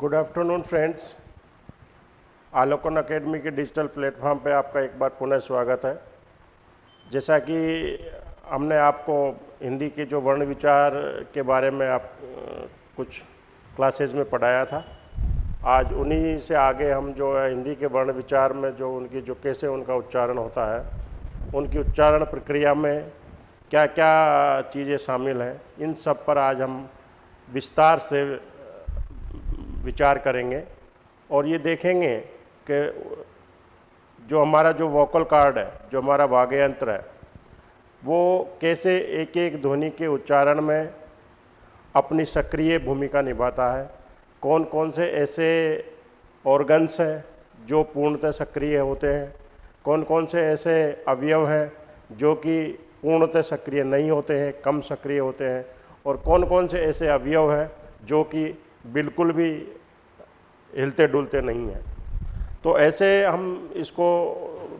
Good afternoon friends Alokan academy के digital platform पे आपका एक बार पुनः स्वागत है। जैसा कि हमने आपको हिंदी के जो वर्ण विचार के बारे में आप कुछ क्लासेस में पढ़ाया था। आज उन्हीं से आगे हम जो है हिंदी के वर्ण विचार में जो उनकी, जो कैसे उनका उच्चारण होता है, उनकी उच्चारण प्रक्रिया में क्या क्या चीज़ें शामिल हैं, इन सब पर आज हम विस्तार से विचार करेंगे और ये देखेंगे कि जो हमारा जो वोकल कार्ड है, जो हमारा वाग्य यंत्र है, वो कैसे एक एक ध्वनि के उच्चारण में अपनी सक्रिय भूमिका निभाता है कौन कौन से ऐसे ऑर्गन्स हैं जो पूर्णतः सक्रिय होते हैं कौन कौन से ऐसे अवयव हैं जो कि पूर्णतः सक्रिय नहीं होते हैं, कम सक्रिय होते हैं, और कौन कौन से ऐसे अवयव हैं जो कि बिल्कुल भी हिलते डुलते नहीं हैं। तो ऐसे हम इसको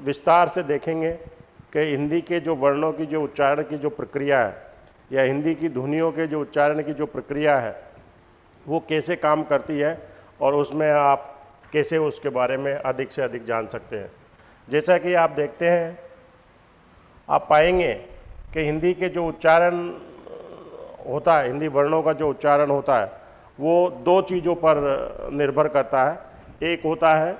विस्तार से देखेंगे कि हिंदी के जो वर्णों की, जो उच्चारण की जो प्रक्रिया है या हिंदी की ध्वनियों के जो उच्चारण की जो प्रक्रिया है, वो कैसे काम करती है और उसमें आप कैसे उसके बारे में अधिक से अधिक जान सकते हैं। जैसा कि आप देखते हैं, आप पाएँगे कि हिंदी के जो उच्चारण होता है, हिंदी वर्णों का जो उच्चारण होता है वो दो चीज़ों पर निर्भर करता है। एक होता है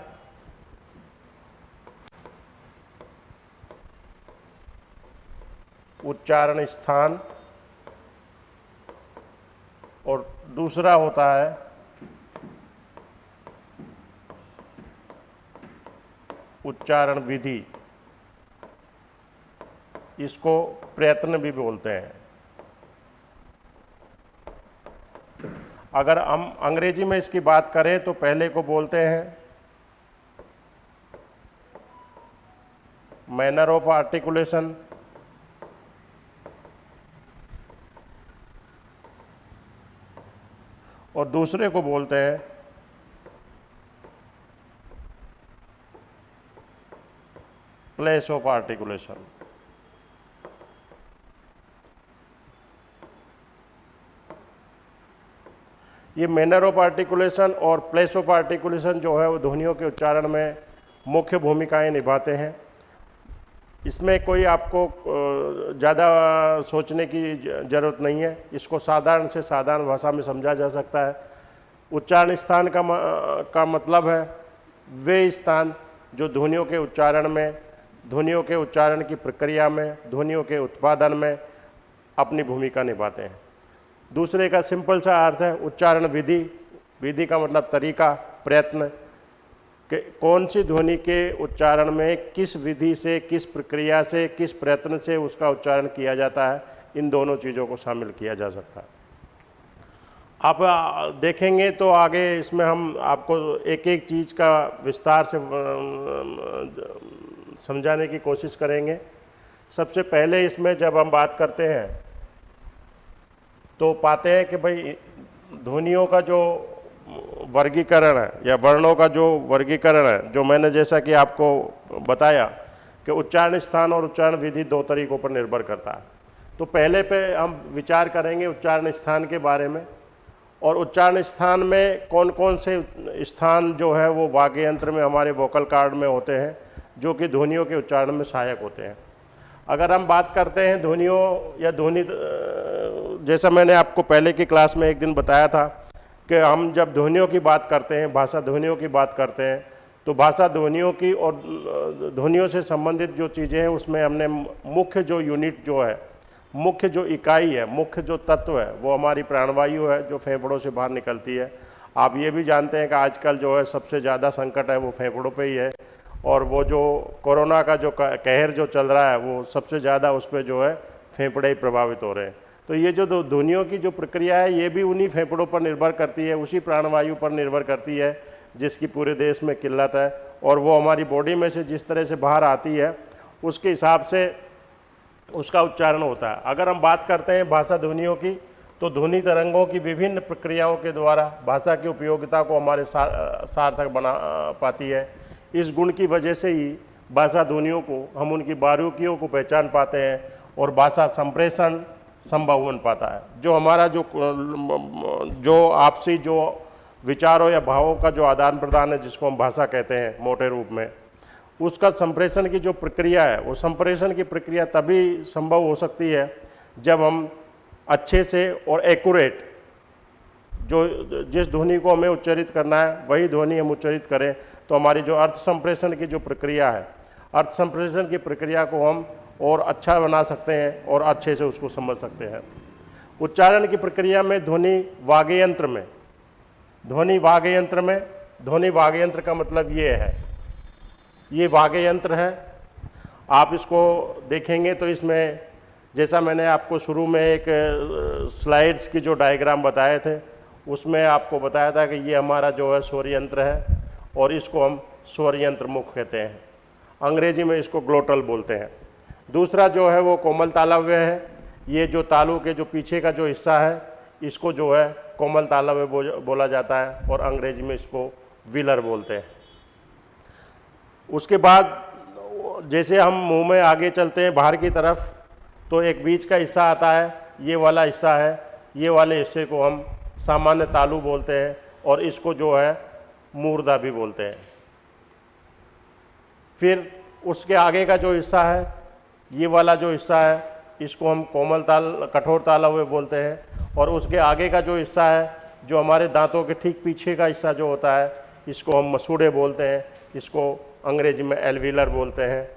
उच्चारण स्थान और दूसरा होता है उच्चारण विधि। इसको प्रयत्न भी बोलते हैं। अगर हम अंग्रेज़ी में इसकी बात करें तो पहले को बोलते हैं मैनर ऑफ़ आर्टिकुलेशन और दूसरे को बोलते हैं प्लेस ऑफ़ आर्टिकुलेशन ये मैनर ऑफ़ आर्टिकुलेशन और प्लेस ऑफ़ आर्टिकुलेशन जो है वो ध्वनियों के उच्चारण में मुख्य भूमिकाएँ निभाते हैं। इसमें कोई आपको ज़्यादा सोचने की ज़रूरत नहीं है। इसको साधारण से साधारण भाषा में समझा जा सकता है। उच्चारण स्थान का का मतलब है वे स्थान जो ध्वनियों के उच्चारण में, ध्वनियों के उच्चारण की प्रक्रिया में, ध्वनियों के उत्पादन में अपनी भूमिका निभाते हैं। दूसरे का सिंपल सा अर्थ है उच्चारण विधि। विधि का मतलब तरीका, प्रयत्न। कि कौन सी ध्वनि के उच्चारण में किस विधि से, किस प्रक्रिया से, किस प्रयत्न से उसका उच्चारण किया जाता है, इन दोनों चीज़ों को शामिल किया जा सकता है। आप देखेंगे तो आगे इसमें हम आपको एक एक चीज़ का विस्तार से समझाने की कोशिश करेंगे। सबसे पहले इसमें जब हम बात करते हैं तो पाते हैं कि भाई, ध्वनियों का जो वर्गीकरण है या वर्णों का जो वर्गीकरण है, जो मैंने जैसा कि आपको बताया कि उच्चारण स्थान और उच्चारण विधि दो तरीकों पर निर्भर करता है। तो पहले पे हम विचार करेंगे उच्चारण स्थान के बारे में और उच्चारण स्थान में कौन कौन से स्थान जो है वो वाग्य यंत्र में, हमारे वोकल कार्ड में होते हैं, जो कि ध्वनियों के उच्चारण में सहायक होते हैं। अगर हम बात करते हैं ध्वनियों या ध्वनि जैसा मैंने आपको पहले की क्लास में एक दिन बताया था कि हम जब ध्वनियों की बात करते हैं, भाषा ध्वनियों की बात करते हैं तो भाषा ध्वनियों की और ध्वनियों से संबंधित जो चीज़ें हैं, उसमें हमने मुख्य जो यूनिट जो है, मुख्य जो इकाई है, मुख्य जो तत्व है, वो हमारी प्राणवायु है, जो फेफड़ों से बाहर निकलती है। आप ये भी जानते हैं कि आजकल जो है सबसे ज़्यादा संकट है, वो फेफड़ों पे ही है। और वो जो कोरोना का जो कहर जो चल रहा है, वो सबसे ज़्यादा उस पर जो है फेफड़े ही प्रभावित हो रहे हैं। तो ये जो ध्वनियों की जो प्रक्रिया है, ये भी उन्हीं फेफड़ों पर निर्भर करती है, उसी प्राणवायु पर निर्भर करती है, जिसकी पूरे देश में किल्लत है। और वो हमारी बॉडी में से जिस तरह से बाहर आती है, उसके हिसाब से उसका उच्चारण होता है। अगर हम बात करते हैं भाषा ध्वनियों की तो ध्वनि तरंगों की विभिन्न प्रक्रियाओं के द्वारा भाषा की उपयोगिता को हमारे सार्थक बना पाती है। इस गुण की वजह से ही भाषा ध्वनियों को, हम उनकी बारीकियों को पहचान पाते हैं और भाषा संप्रेषण संभव बन पाता है। जो हमारा जो जो आपसी जो विचारों या भावों का जो आदान प्रदान है, जिसको हम भाषा कहते हैं, मोटे रूप में, उसका संप्रेषण की जो प्रक्रिया है, वो संप्रेषण की प्रक्रिया तभी संभव हो सकती है जब हम अच्छे से और एक्यूरेट जो, जिस ध्वनि को हमें उच्चरित करना है, वही ध्वनि हम उच्चरित करें। तो हमारी जो अर्थ संप्रेषण की जो प्रक्रिया है, अर्थ संप्रेषण की प्रक्रिया को हम और अच्छा बना सकते हैं और अच्छे से उसको समझ सकते हैं। उच्चारण की प्रक्रिया में ध्वनि वाग्यंत्र में, ध्वनि वाग्यंत्र में, ध्वनि वाग्यंत्र का मतलब ये है। ये वाग्यंत्र है, आप इसको देखेंगे तो इसमें जैसा मैंने आपको शुरू में एक स्लाइड्स की जो डायग्राम बताए थे, उसमें आपको बताया था कि ये हमारा जो है स्वर यंत्र है। और इसको हम स्वर यंत्र मुख कहते हैं। अंग्रेज़ी में इसको ग्लोटल बोलते हैं। दूसरा जो है वो कोमल तालव्य है। ये जो तालु के जो पीछे का जो हिस्सा है, इसको जो है कोमल तालव्य बोला जाता है और अंग्रेज़ी में इसको व्हीलर बोलते हैं। उसके बाद जैसे हम मुँह में आगे चलते हैं बाहर की तरफ़ तो एक बीच का हिस्सा आता है, ये वाला हिस्सा है। ये वाले हिस्से को हम सामान्य तालु बोलते हैं और इसको जो है मूर्दा भी बोलते हैं। फिर उसके आगे का जो हिस्सा है, ये वाला जो हिस्सा है, इसको हम कोमल ताल, कठोर ताला हुए बोलते हैं। और उसके आगे का जो हिस्सा है, जो हमारे दांतों के ठीक पीछे का हिस्सा जो होता है, इसको हम मसूड़े बोलते हैं। इसको अंग्रेज़ी में एलविलर बोलते हैं।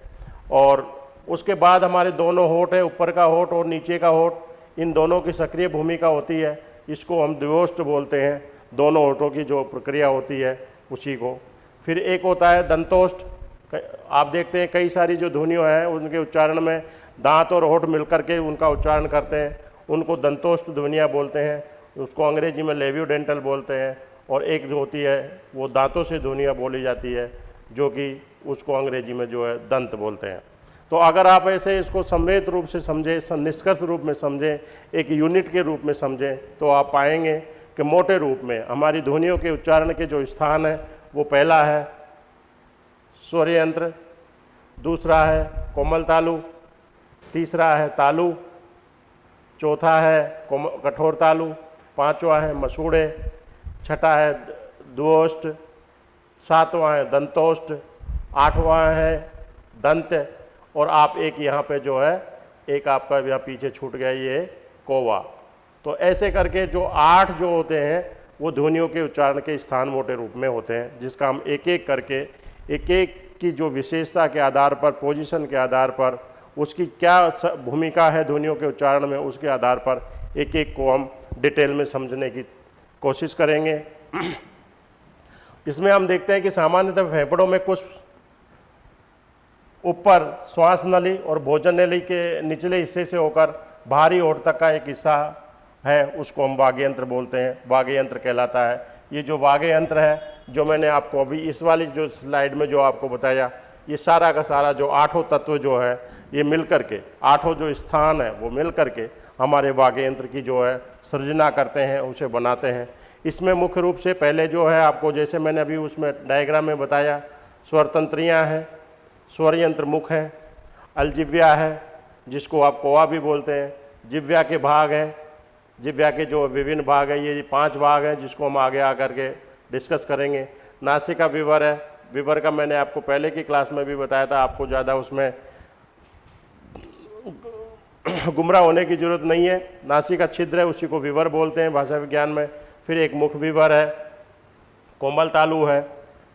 और उसके बाद हमारे दोनों होठ है, ऊपर का होठ और नीचे का होठ। इन दोनों की सक्रिय भूमिका होती है। इसको हम द्विष्ट बोलते हैं। दोनों होठों की जो प्रक्रिया होती है, उसी को। फिर एक होता है दंतोष्ट। आप देखते हैं कई सारी जो ध्वनियों हैं, उनके उच्चारण में दांत और होठ मिलकर के उनका उच्चारण करते हैं। उनको दंतोष्ट ध्वनिया बोलते हैं, उसको अंग्रेज़ी में लेव्यू डेंटल बोलते हैं और एक जो होती है, वो दांतों से ध्वनिया बोली जाती है, जो कि उसको अंग्रेज़ी में जो है दंत बोलते हैं। तो अगर आप ऐसे इसको संवेद रूप से समझें निष्कर्ष रूप में समझें, एक यूनिट के रूप में समझें तो आप पाएँगे कि मोटे रूप में, हमारी ध्वनियों के उच्चारण के जो स्थान है, वो पहला है स्वर यंत्र दूसरा है कोमल तालु, तीसरा है तालु, चौथा है कठोर तालु, पांचवा है मसूड़े, छठा है दुष्ट सातवां है दंतोष्ट, आठवां है दंत, और आप एक यहाँ पे जो है, एक आपका यहाँ पीछे छूट गया, ये कोवा। तो ऐसे करके जो आठ जो होते हैं, वो ध्वनियों के उच्चारण के स्थान मोटे रूप में होते हैं, जिसका हम एक एक करके एक एक की जो विशेषता के आधार पर पोजीशन के आधार पर, उसकी क्या भूमिका है ध्वनियों के उच्चारण में, उसके आधार पर एक एक को हम डिटेल में समझने की कोशिश करेंगे। इसमें हम देखते हैं कि सामान्यतः फेफड़ों में कुछ ऊपर श्वास नली और भोजन नली के निचले हिस्से से होकर बाहरी ओट तक का एक हिस्सा है, उसको हम वाग्य यंत्र बोलते हैं। वाग्य यंत्र कहलाता है। ये जो वाग्य यंत्र है, जो मैंने आपको अभी इस वाली जो स्लाइड में जो आपको बताया, ये सारा का सारा जो आठों तत्व जो है, ये मिल कर के, आठों जो स्थान है, वो मिल कर के हमारे वाग्य यंत्र की जो है, सृजना करते हैं, उसे बनाते हैं। इसमें मुख्य रूप से पहले जो है, आपको जैसे मैंने अभी उसमें डायग्राम में बताया, स्वरतंत्रियाँ हैं स्वर यंत्र मुख है, अलजिव्या है, जिसको आप कोआ भी बोलते हैं, जिव्या के भाग हैं जिव्या के जो विभिन्न भाग हैं, ये पाँच भाग हैं जिसको हम आगे आकर के डिस्कस करेंगे। नासिका विवर है। विवर का मैंने आपको पहले की क्लास में भी बताया था, आपको ज़्यादा उसमें गुमराह होने की ज़रूरत नहीं है। नासिका छिद्र है, उसी को विवर बोलते हैं भाषा विज्ञान में। फिर एक मुख विवर है, कोमल तालु है,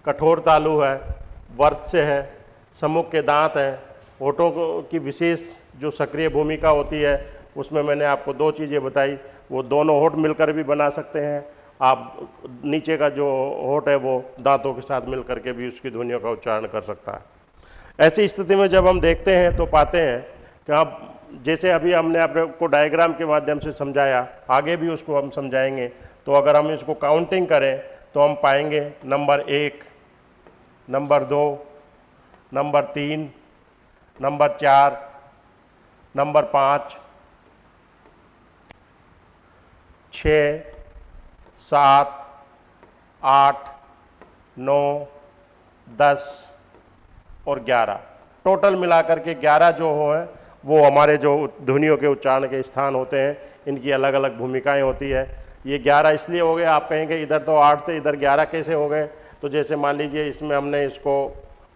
कठोर तालु है वर्त्स्य है, सम्मुख के दांत हैं। होठों की विशेष जो सक्रिय भूमिका होती है उसमें मैंने आपको दो चीज़ें बताई, वो दोनों होठ मिलकर भी बना सकते हैं। आप नीचे का जो होठ है, वो दांतों के साथ मिल करके भी उसकी ध्वनियों का उच्चारण कर सकता है। ऐसी स्थिति में जब हम देखते हैं तो पाते हैं कि आप जैसे अभी हमने आपको डायग्राम के माध्यम से समझाया, आगे भी उसको हम समझाएँगे। तो अगर हम इसको काउंटिंग करें तो हम पाएँगे नंबर एक नंबर दो नंबर तीन नंबर चार नंबर पाँच छ सात आठ नौ दस और ग्यारह। टोटल मिलाकर के ग्यारह जो हो हैं वो हमारे जो ध्वनियों के उच्चारण के स्थान होते हैं इनकी अलग अलग भूमिकाएँ होती है। ये ग्यारह इसलिए हो गए आप कहेंगे इधर तो आठ थे इधर ग्यारह कैसे हो गए? तो जैसे मान लीजिए इसमें हमने इसको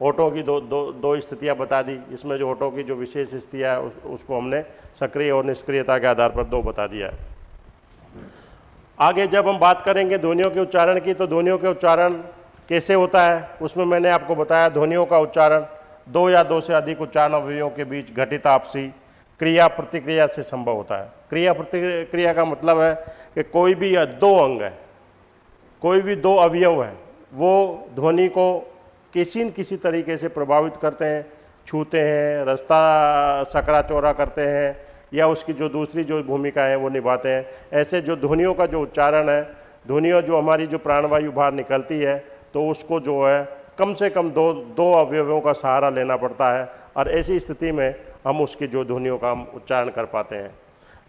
होठों की दो दो दो स्थितियाँ बता दी। इसमें जो होठों की जो विशेष स्थितियाँ है उस, उसको हमने सक्रिय और निष्क्रियता के आधार पर दो बता दिया है। आगे जब हम बात करेंगे ध्वनियों के उच्चारण की तो ध्वनियों के उच्चारण कैसे होता है, उसमें मैंने आपको बताया ध्वनियों का उच्चारण, दो या दो से अधिक उच्चारण अवयवों के बीच घटित आपसी क्रिया प्रतिक्रिया से संभव होता है। क्रिया प्रतिक्रिया का मतलब है कि कोई भी दो अंग है, कोई भी दो अवयव है, वो ध्वनि को किसी न किसी तरीके से प्रभावित करते हैं, छूते हैं, रास्ता, सकरा चौरा करते हैं या उसकी जो दूसरी जो भूमिका है वो निभाते हैं। ऐसे जो ध्वनियों का जो उच्चारण है, ध्वनियों जो हमारी जो प्राणवायु बाहर निकलती है तो उसको जो है कम से कम दो दो अवयवों का सहारा लेना पड़ता है और ऐसी स्थिति में हम उसकी जो ध्वनियों का हम उच्चारण कर पाते हैं।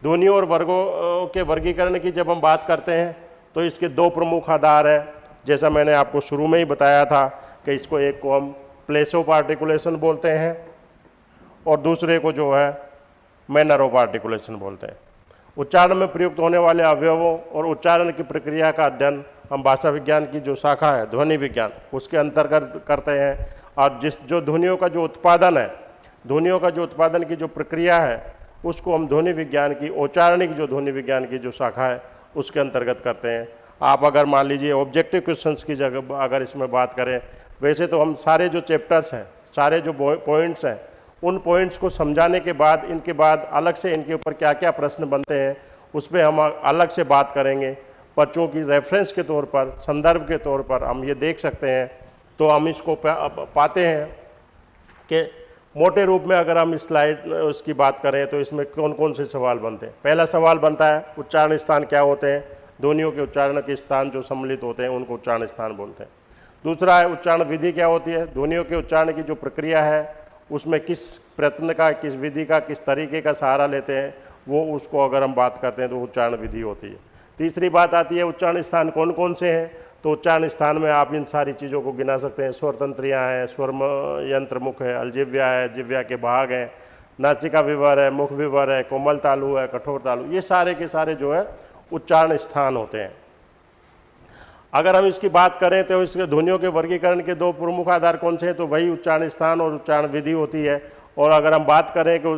ध्वनियों और वर्गों के वर्गीकरण की जब हम बात करते हैं तो इसके दो प्रमुख आधार है। जैसा मैंने आपको शुरू में ही बताया था कि इसको एक को हम प्लेस ऑफ़ आर्टिकुलेशन बोलते हैं और दूसरे को जो है मैनर ऑफ़ आर्टिकुलेशन बोलते हैं। उच्चारण में प्रयुक्त होने वाले अवयवों और उच्चारण की प्रक्रिया का अध्ययन हम भाषा विज्ञान की जो शाखा है, ध्वनि विज्ञान, उसके अंतर्गत करते हैं। और जिस जो ध्वनियों का जो उत्पादन है, ध्वनियों का जो उत्पादन की जो प्रक्रिया है, उसको हम ध्वनि विज्ञान की, औचारणिक जो ध्वनि विज्ञान की जो शाखा है, उसके अंतर्गत करते हैं। आप अगर मान लीजिए ऑब्जेक्टिव क्वेश्चंस की जगह, अगर इसमें बात करें, वैसे तो हम सारे जो चैप्टर्स हैं, सारे जो पॉइंट्स हैं उन पॉइंट्स को समझाने के बाद, इनके बाद अलग से इनके ऊपर क्या क्या प्रश्न बनते हैं उस पर हम अलग से बात करेंगे। बच्चों की रेफरेंस के तौर पर, संदर्भ के तौर पर हम ये देख सकते हैं। तो हम इसको पाते हैं कि मोटे रूप में अगर हम स्लाइड उसकी बात करें तो इसमें कौन कौन से सवाल बनते हैं। पहला सवाल बनता है, उच्चारण स्थान क्या होते हैं? ध्वनियों के उच्चारण के स्थान जो सम्मिलित होते हैं, उनको उच्चारण स्थान बोलते हैं। दूसरा है, उच्चारण विधि क्या होती है? ध्वनियों के उच्चारण की जो प्रक्रिया है उसमें किस प्रयत्न का, किस विधि का, किस तरीके का सहारा लेते हैं, वो उसको अगर हम बात करते हैं तो उच्चारण विधि होती है। तीसरी बात आती है, उच्चारण स्थान कौन कौन से हैं? तो उच्चारण स्थान में आप इन सारी चीज़ों को गिना सकते हैं। स्वर तंत्रियाँ हैं, स्वर यंत्र मुख है, अलजिव्या है, जिव्या के भाग हैं नाचिका विवर है, मुख विवर है, कोमल तालु है, कठोर तालु, ये सारे के सारे जो है उच्चारण स्थान होते हैं। अगर हम इसकी बात करें तो इसके ध्वनियों के वर्गीकरण के दो प्रमुख आधार कौन से हैं? तो वही उच्चारण स्थान और उच्चारण विधि होती है। और अगर हम बात करें कि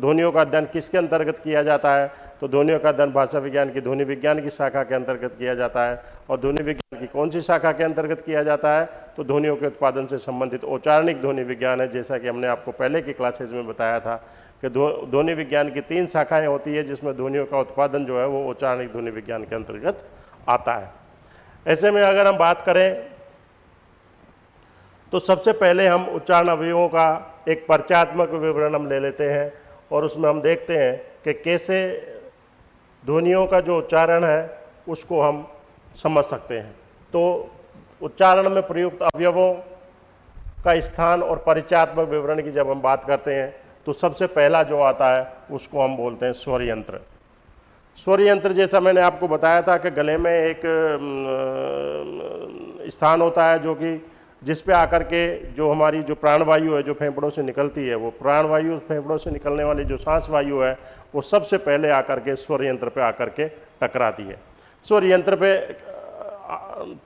ध्वनियों का अध्ययन किसके अंतर्गत किया जाता है तो ध्वनियों का अध्ययन भाषा विज्ञान की ध्वनि विज्ञान की शाखा के अंतर्गत किया जाता है। और ध्वनि विज्ञान की कौन सी शाखा के अंतर्गत किया जाता है तो ध्वनियों के उत्पादन से संबंधित औचारणिक ध्वनि विज्ञान है। जैसा कि हमने आपको पहले की क्लासेज में बताया था कि ध्वनि विज्ञान की तीन शाखाएँ होती है, जिसमें ध्वनियों का उत्पादन जो है वो औचारणिक ध्वनि विज्ञान के अंतर्गत आता है। ऐसे में अगर हम बात करें तो सबसे पहले हम उच्चारण अवयवों का एक परिचयात्मक विवरण हम ले लेते हैं और उसमें हम देखते हैं कि कैसे ध्वनियों का जो उच्चारण है, उसको हम समझ सकते हैं। तो उच्चारण में प्रयुक्त अवयवों का स्थान और परिचयात्मक विवरण की जब हम बात करते हैं तो सबसे पहला जो आता है, उसको हम बोलते हैं स्वर यंत्र। स्वर यंत्र जैसा मैंने आपको बताया था कि गले में एक स्थान होता है जो कि जिस पे आकर के जो हमारी जो प्राणवायु है, जो फेफड़ों से निकलती है, वो प्राणवायु फेफड़ों से निकलने वाली जो सांस वायु है, वो सबसे पहले आकर के स्वर यंत्र पे आकर के टकराती है। स्वर यंत्र पे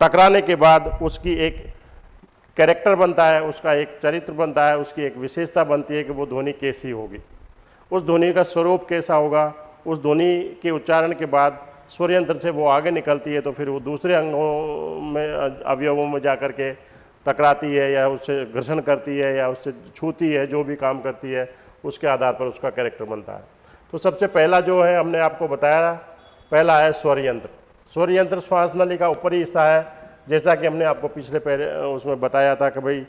टकराने के बाद उसकी एक कैरेक्टर बनता है, उसका एक चरित्र बनता है, उसकी एक विशेषता बनती है कि वो ध्वनि कैसी होगी। उस ध्वनि का स्वरूप कैसा होगा? उस ध्वनि के उच्चारण के बाद स्वर यंत्र से वो आगे निकलती है तो फिर वो दूसरे अंगों में, अवयवों में जा कर के टकराती है या उससे घर्षण करती है या उससे छूती है, जो भी काम करती है, उसके आधार पर उसका कैरेक्टर बनता है। तो सबसे पहला जो है, हमने आपको बताया, पहला है स्वर यंत्र। स्वर यंत्र श्वास नली का ऊपरी हिस्सा है, जैसा कि हमने आपको पिछले पहले, उसमें बताया था कि भाई,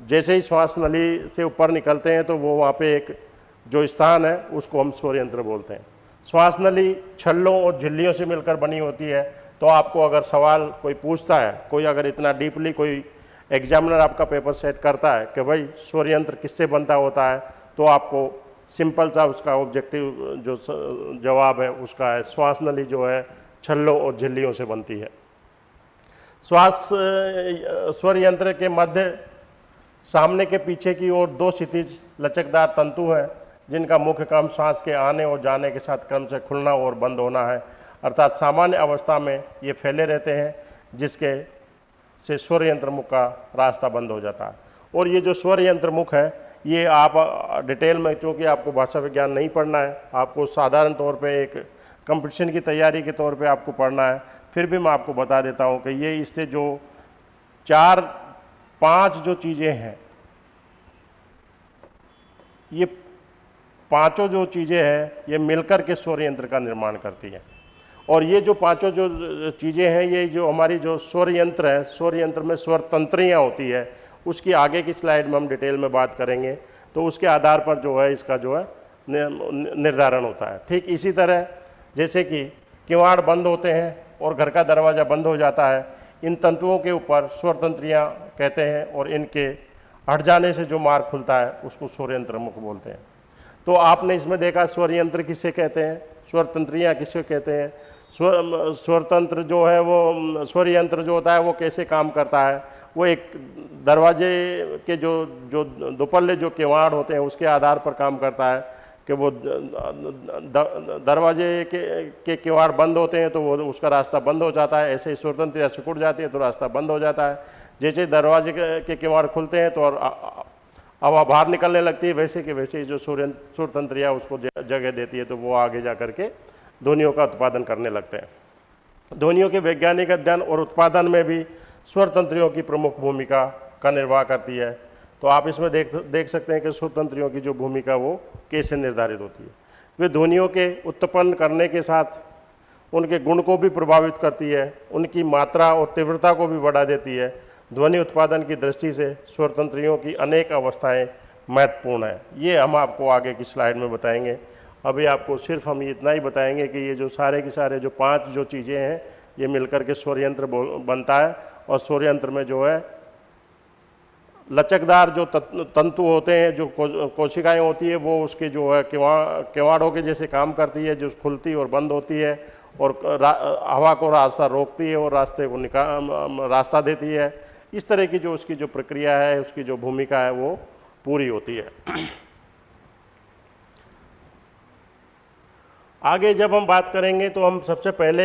जैसे ही श्वास नली से ऊपर निकलते हैं तो वो वहाँ पे एक जो स्थान है, उसको हम स्वर यंत्र बोलते हैं। श्वास नली छल्लों और झिल्लियों से मिलकर बनी होती है तो आपको अगर सवाल कोई पूछता है, कोई अगर इतना डीपली कोई एग्जामिनर आपका पेपर सेट करता है कि भाई स्वर यंत्र किससे बनता होता है तो आपको सिंपल सा उसका ऑब्जेक्टिव जो जवाब है, उसका है श्वास नली जो है, छल्लों और झिल्लियों से बनती है। श्वास स्वर यंत्र के मध्य, सामने के पीछे की ओर दो क्षितिज लचकदार तंतु हैं जिनका मुख्य काम सांस के आने और जाने के साथ क्रम से खुलना और बंद होना है। अर्थात सामान्य अवस्था में ये फैले रहते हैं, जिसके से स्वर यंत्र मुख का रास्ता बंद हो जाता है। और ये जो स्वर यंत्र मुख है, ये आप डिटेल में चूँकि आपको भाषा विज्ञान नहीं पढ़ना है, आपको साधारण तौर पे एक कंपटीशन की तैयारी के तौर पे आपको पढ़ना है। फिर भी मैं आपको बता देता हूँ कि ये इससे जो चार, पाँच जो चीज़ें हैं, ये पाँचों जो चीज़ें हैं, ये मिलकर के स्वर यंत्र का निर्माण करती हैं। और ये जो पाँचों जो चीज़ें हैं, ये जो हमारी जो स्वर यंत्र है स्वर यंत्र में स्वर तंत्रियाँ होती है, उसकी आगे की स्लाइड में हम डिटेल में बात करेंगे। तो उसके आधार पर जो है, इसका जो है निर्धारण होता है। ठीक इसी तरह, जैसे कि किवाड़ बंद होते हैं और घर का दरवाज़ा बंद हो जाता है, इन तंतुओं के ऊपर स्वर तंत्रियाँ कहते हैं और इनके हट जाने से जो मार्ग खुलता है, उसको स्वर यंत्र मुख बोलते हैं। तो आपने इसमें देखा स्वर यंत्र किसे कहते हैं स्वर तंत्रियाँ किसे कहते हैं? स्वर स्वर तंत्र जो है वो स्वर यंत्र जो होता है वो कैसे काम करता है? वो एक दरवाजे के जो जो दोपल्ले जो किवाड़ होते हैं उसके आधार पर काम करता है कि वो दरवाजे के के किवाड़ बंद होते हैं तो वो उसका रास्ता बंद हो जाता है। ऐसे ही स्वतंत्र या सिकुड़ जाती है तो रास्ता बंद हो जाता है। जैसे दरवाजे के किवाड़ खुलते हैं तो और हवा बाहर निकलने लगती है, वैसे कि वैसे जो सूर्य सूर्यतंत्रिया उसको जगह देती है तो वो आगे जा करके ध्वनियों का उत्पादन करने लगते हैं। ध्वनियों के वैज्ञानिक अध्ययन और उत्पादन में भी स्वरतंत्रियों की प्रमुख भूमिका का निर्वाह करती है। तो आप इसमें देख देख सकते हैं कि स्वतंत्रियों की जो भूमिका, वो कैसे निर्धारित होती है। वे ध्वनियों के उत्पन्न करने के साथ उनके गुण को भी प्रभावित करती है, उनकी मात्रा और तीव्रता को भी बढ़ा देती है ध्वनि उत्पादन की दृष्टि से स्वतंत्रियों की अनेक अवस्थाएँ महत्वपूर्ण है। ये हम आपको आगे की स्लाइड में बताएँगे। अभी आपको सिर्फ़ हम इतना ही बताएँगे कि ये जो सारे के सारे जो पाँच जो चीज़ें हैं, ये मिलकर के स्वरयंत्र बनता है और स्वरयंत्र में जो है, लचकदार जो तंतु होते हैं, जो कोशिकाएँ होती है, वो उसके जो है किवाड़ किवाड़ों के जैसे काम करती है, जो खुलती और बंद होती है और हवा को रास्ता रोकती है और रास्ते को निका रास्ता देती है। इस तरह की जो उसकी जो प्रक्रिया है, उसकी जो भूमिका है, वो पूरी होती है। आगे जब हम बात करेंगे तो हम सबसे पहले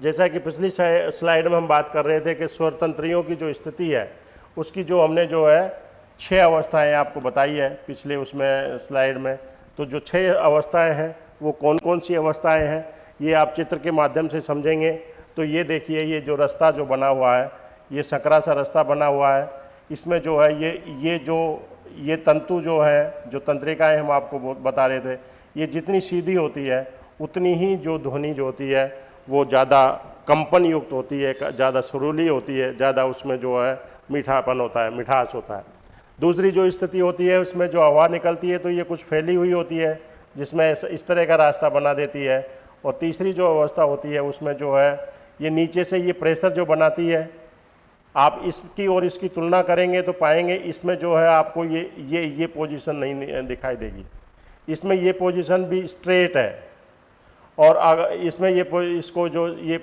जैसा कि पिछली स्लाइड में हम बात कर रहे थे कि स्वतंत्रियों की जो स्थिति है, उसकी जो हमने जो है छः अवस्थाएँ आपको बताई है पिछले उसमें स्लाइड में। तो जो छः अवस्थाएँ हैं, वो कौन कौन सी अवस्थाएँ हैं, ये आप चित्र के माध्यम से समझेंगे। तो ये देखिए, ये जो रास्ता जो बना हुआ है ये सकरा सा रास्ता बना हुआ है। इसमें जो है, ये ये जो, ये तंतु जो है, जो तंत्रिकाएँ हम आपको बता रहे थे, ये जितनी सीधी होती है, उतनी ही जो ध्वनि जो होती है, वो ज़्यादा कंपन युक्त होती है ज़्यादा सुरूली होती है, ज़्यादा उसमें जो है मीठापन होता है, मिठास होता है। दूसरी जो स्थिति होती है, उसमें जो हवा निकलती है तो ये कुछ फैली हुई होती है, जिसमें इस तरह का रास्ता बना देती है। और तीसरी जो अवस्था होती है, उसमें जो है, ये नीचे से ये प्रेशर जो बनाती है आप इसकी और इसकी तुलना करेंगे तो पाएँगे इसमें जो है आपको ये ये ये पोजीशन नहीं दिखाई देगी। इसमें ये पोजीशन भी स्ट्रेट है। और अगर इसमें ये इसको जो ये,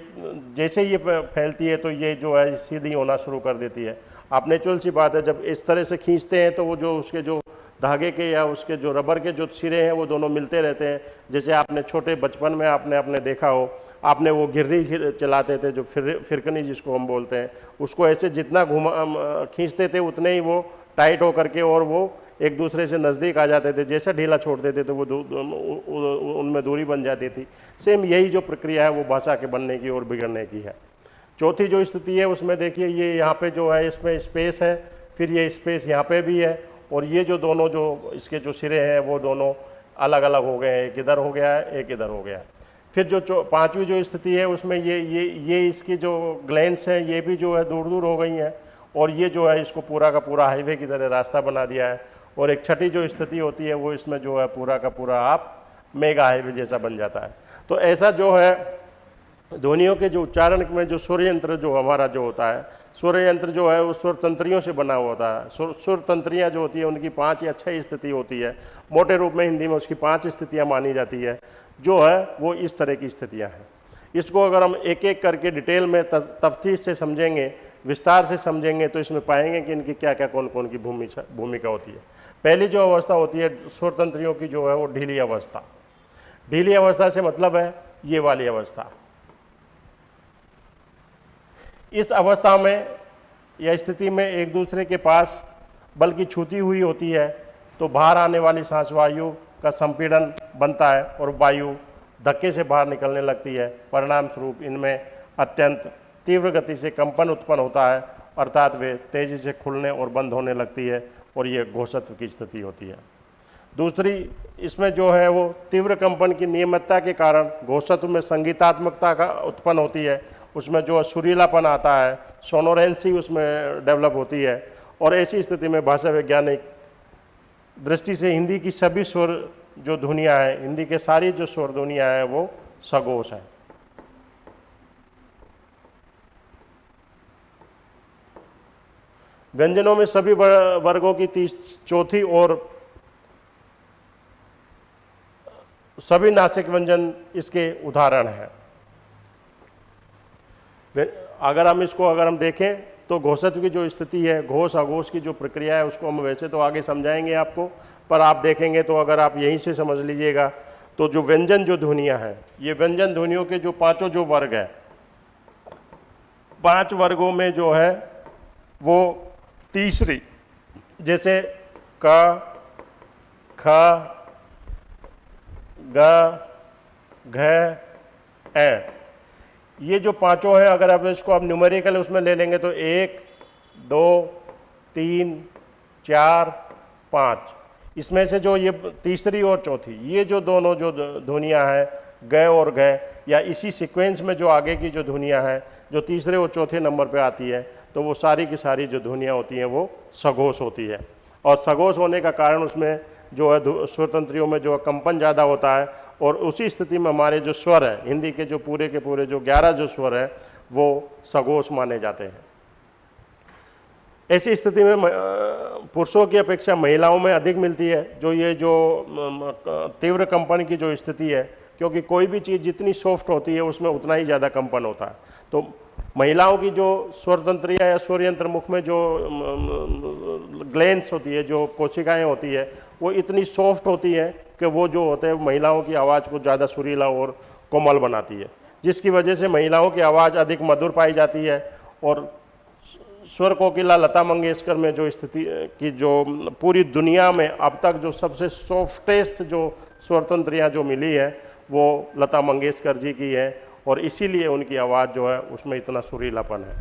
जैसे ये फैलती है तो ये जो है सीधी होना शुरू कर देती है। आप नेचुरल सी बात है, जब इस तरह से खींचते हैं तो वो जो उसके जो धागे के या उसके जो रबर के जो सिरे हैं, वो दोनों मिलते रहते हैं। जैसे आपने छोटे बचपन में आपने अपने देखा हो, आपने वो गिर्री चलाते थे, जो फिर, फिरकनी जिसको हम बोलते हैं, उसको ऐसे जितना घुमा खींचते थे, उतने ही वो टाइट होकर के और वो एक दूसरे से नज़दीक आ जाते थे। जैसा ढीला छोड़ देते थे वो उनमें दूरी बन जाती थी। सेम यही जो प्रक्रिया है, वो भाषा के बनने की और बिगड़ने की है। चौथी जो स्थिति है, उसमें देखिए, ये यहाँ पे जो है, इसमें स्पेस है, फिर ये स्पेस यहाँ पे भी है। और ये जो दोनों जो इसके जो सिरे हैं, वो दोनों अलग अलग हो गए हैं। एक इधर हो गया है, एक इधर हो गया है। फिर जो पाँचवीं जो स्थिति है, उसमें ये ये ये इसकी जो ग्लैंड्स हैं, ये भी जो है दूर दूर हो गई हैं और ये जो है इसको पूरा का पूरा हाईवे की तरह रास्ता बना दिया है और एक छठी जो स्थिति होती है, वो इसमें जो है पूरा का पूरा आप मेगा हाईवे जैसा बन जाता है। तो ऐसा जो है, ध्वनियों के जो उच्चारण में जो सूर्य यंत्र जो हमारा जो होता है सूर्य यंत्र जो है, वो सुर तंत्रियों से बना हुआ होता है सुर तंत्रियाँ जो होती है, उनकी पाँच या छः स्थिति होती है। मोटे रूप में हिंदी में उसकी पाँच स्थितियाँ मानी जाती है। जो है, वो इस तरह की स्थितियाँ हैं। इसको अगर हम एक एक करके डिटेल में तफ्तीश से समझेंगे, विस्तार से समझेंगे तो इसमें पाएँगे कि इनकी क्या क्या कौन कौन की भूमिका भूमिका होती है। पहली जो अवस्था होती है स्वतंत्रियों की जो है, वो ढीली अवस्था। ढीली अवस्था से मतलब है, ये वाली अवस्था। इस अवस्था में या स्थिति में एक दूसरे के पास बल्कि छूती हुई होती है तो बाहर आने वाली सांस वायु का संपीड़न बनता है और वायु धक्के से बाहर निकलने लगती है। परिणाम स्वरूप इनमें अत्यंत तीव्र गति से कंपन उत्पन्न होता है, अर्थात वे तेज़ी से खुलने और बंद होने लगती है और ये घोषत्व की स्थिति होती है। दूसरी, इसमें जो है वो तीव्र कंपन की नियमितता के कारण घोषत्व में संगीतात्मकता का उत्पन्न होती है उसमें जो सुरीलापन आता है सोनोरेंसी उसमें डेवलप होती है और ऐसी स्थिति में भाषा वैज्ञानिक दृष्टि से हिंदी की सभी स्वर जो दुनिया है, हिंदी के सारी जो स्वर दुनिया है, वो सगोश है। व्यंजनों में सभी वर्गों की तीस, चौथी और सभी नासिक व्यंजन इसके उदाहरण हैं। अगर हम इसको, अगर हम देखें तो घोषत्व की जो स्थिति है, घोष अघोष की जो प्रक्रिया है, उसको हम वैसे तो आगे समझाएँगे आपको, पर आप देखेंगे तो अगर आप यहीं से समझ लीजिएगा तो जो व्यंजन, जो ध्वनियाँ हैं, ये व्यंजन ध्वनियों के जो पाँचों जो वर्ग है, पाँच वर्गों में जो है, वो तीसरी, जैसे क, ख, ग, घ ये जो पाँचों हैं, अगर आप इसको आप न्यूमेरिकल उसमें ले लेंगे तो एक, दो, तीन, चार, पाँच। इसमें से जो ये तीसरी और चौथी, ये जो दोनों जो ध्वनियाँ हैं, गए और गए, या इसी सीक्वेंस में जो आगे की जो ध्वनियाँ हैं, जो तीसरे और चौथे नंबर पे आती है तो वो सारी की सारी जो ध्वनियाँ होती हैं, वो सघोष होती है। और सघोष होने का कारण उसमें जो है स्वतंत्रियों में जो कंपन ज़्यादा होता है और उसी स्थिति में हमारे जो स्वर हैं, हिंदी के जो पूरे के पूरे जो ग्यारह जो स्वर हैं, वो सगोश माने जाते हैं। ऐसी स्थिति में पुरुषों की अपेक्षा महिलाओं में अधिक मिलती है, जो ये जो तीव्र कंपन की जो स्थिति है, क्योंकि कोई भी चीज़ जितनी सॉफ्ट होती है, उसमें उतना ही ज़्यादा कंपन होता है। तो महिलाओं की जो स्वरतंत्रिया या स्वरयंत्र मुख में जो ग्लैंड्स होती है, जो कोशिकाएँ होती है, वो इतनी सॉफ्ट होती है कि वो जो होते हैं महिलाओं की आवाज़ को ज़्यादा सुरीला और कोमल बनाती है। जिसकी वजह से महिलाओं की आवाज़ अधिक मधुर पाई जाती है और स्वर कोकिला लता मंगेशकर में जो स्थिति, की जो पूरी दुनिया में अब तक जो सबसे सॉफ्टेस्ट जो स्वरतंत्रियाँ जो मिली है, वो लता मंगेशकर जी की है और इसीलिए उनकी आवाज़ जो है, उसमें इतना सुरीलापन है।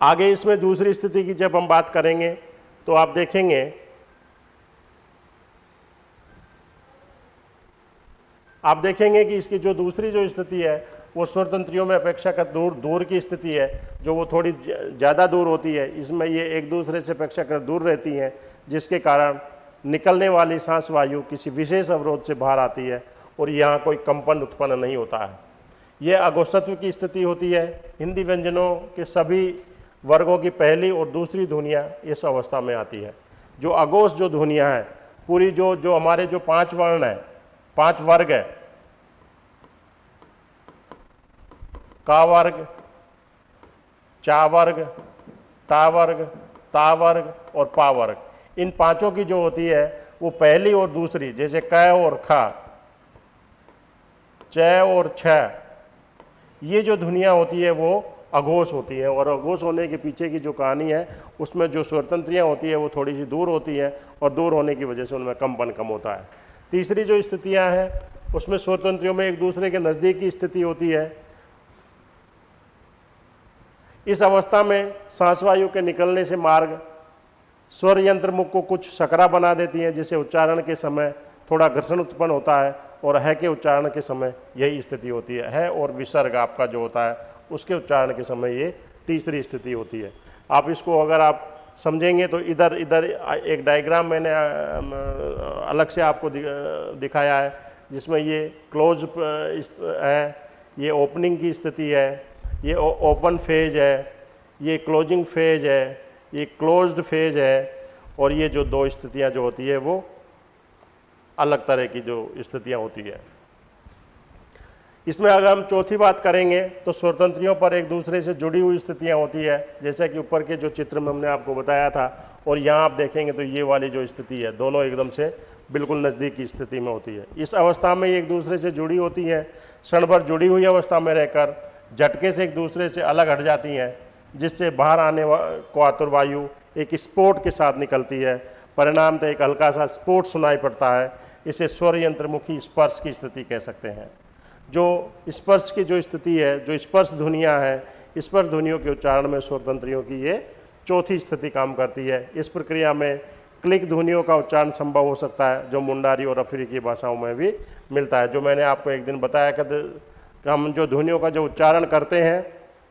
आगे इसमें दूसरी स्थिति की जब हम बात करेंगे तो आप देखेंगे आप देखेंगे कि इसकी जो दूसरी जो स्थिति है, वो स्वतंत्रियों में अपेक्षाकृत दूर दूर की स्थिति है, जो वो थोड़ी ज़्यादा दूर होती है। इसमें ये एक दूसरे से अपेक्षाकृत दूर रहती हैं, जिसके कारण निकलने वाली सांस वायु किसी विशेष अवरोध से बाहर आती है और यहाँ कोई कंपन उत्पन्न नहीं होता है। यह अगोस्तत्व की स्थिति होती है। हिंदी व्यंजनों के सभी वर्गों की पहली और दूसरी ध्वनियाँ इस अवस्था में आती है। जो अगोश जो ध्वनियाँ हैं, पूरी जो जो हमारे जो पाँच वर्ण हैं, पाँच वर्ग है, का वर्ग, चा वर्ग टा वर्ग, ता वर्ग और पा वर्ग। इन पाँचों की जो होती है, वो पहली और दूसरी, जैसे क और खा, च और छ, ये जो ध्वनिया होती है, वो अघोष होती है और अघोष होने के पीछे की जो कहानी है, उसमें जो स्वतंत्रियाँ होती है, वो थोड़ी सी दूर होती हैं और दूर होने की वजह से उनमें कंपन कम होता है। तीसरी जो स्थितियाँ हैं, उसमें स्वतंत्रियों में एक दूसरे के नज़दीक की स्थिति होती है। इस अवस्था में सांस वायु के निकलने से मार्ग स्वर यंत्र मुख को कुछ सकरा बना देती हैं, जिसे उच्चारण के समय थोड़ा घर्षण उत्पन्न होता है और है के उच्चारण के समय यही स्थिति होती है। है और विसर्ग आपका जो होता है, उसके उच्चारण के समय ये तीसरी स्थिति होती है। आप इसको अगर आप समझेंगे तो इधर इधर एक डायग्राम मैंने अलग से आपको दिखाया है, जिसमें ये क्लोज है, ये ओपनिंग की स्थिति है, ये ओपन फ़ेज़ है, ये क्लोजिंग फ़ेज़ है ये क्लोज्ड फ़ेज़ है और ये जो दो स्थितियाँ जो होती है, वो अलग तरह की जो स्थितियाँ होती है। इसमें अगर हम चौथी बात करेंगे तो स्वतंत्रियों पर एक दूसरे से जुड़ी हुई स्थितियाँ होती है, जैसे कि ऊपर के जो चित्र में हमने आपको बताया था, और यहाँ आप देखेंगे तो ये वाली जो स्थिति है, दोनों एकदम से बिल्कुल नज़दीक की स्थिति में होती है। इस अवस्था में एक दूसरे से जुड़ी होती हैं, क्षण भर जुड़ी हुई अवस्था में रहकर, झटके से एक दूसरे से अलग हट जाती हैं जिससे बाहर आने को आतुर वायु एक स्पोर्ट के साथ निकलती है। परिणाम तो एक हल्का सा स्पोर्ट सुनाई पड़ता है। इसे स्वर यंत्रमुखी स्पर्श की स्थिति कह सकते हैं। जो स्पर्श की जो स्थिति है, जो स्पर्श ध्वनिया है स्पर्श ध्वनियों के उच्चारण में स्वतंत्रियों की ये चौथी स्थिति काम करती है। इस प्रक्रिया में क्लिक ध्वनियों का उच्चारण संभव हो सकता है, जो मुंडारी और अफ्रीकी भाषाओं में भी मिलता है। जो मैंने आपको एक दिन बताया कि हम जो ध्वनियों का जो उच्चारण करते हैं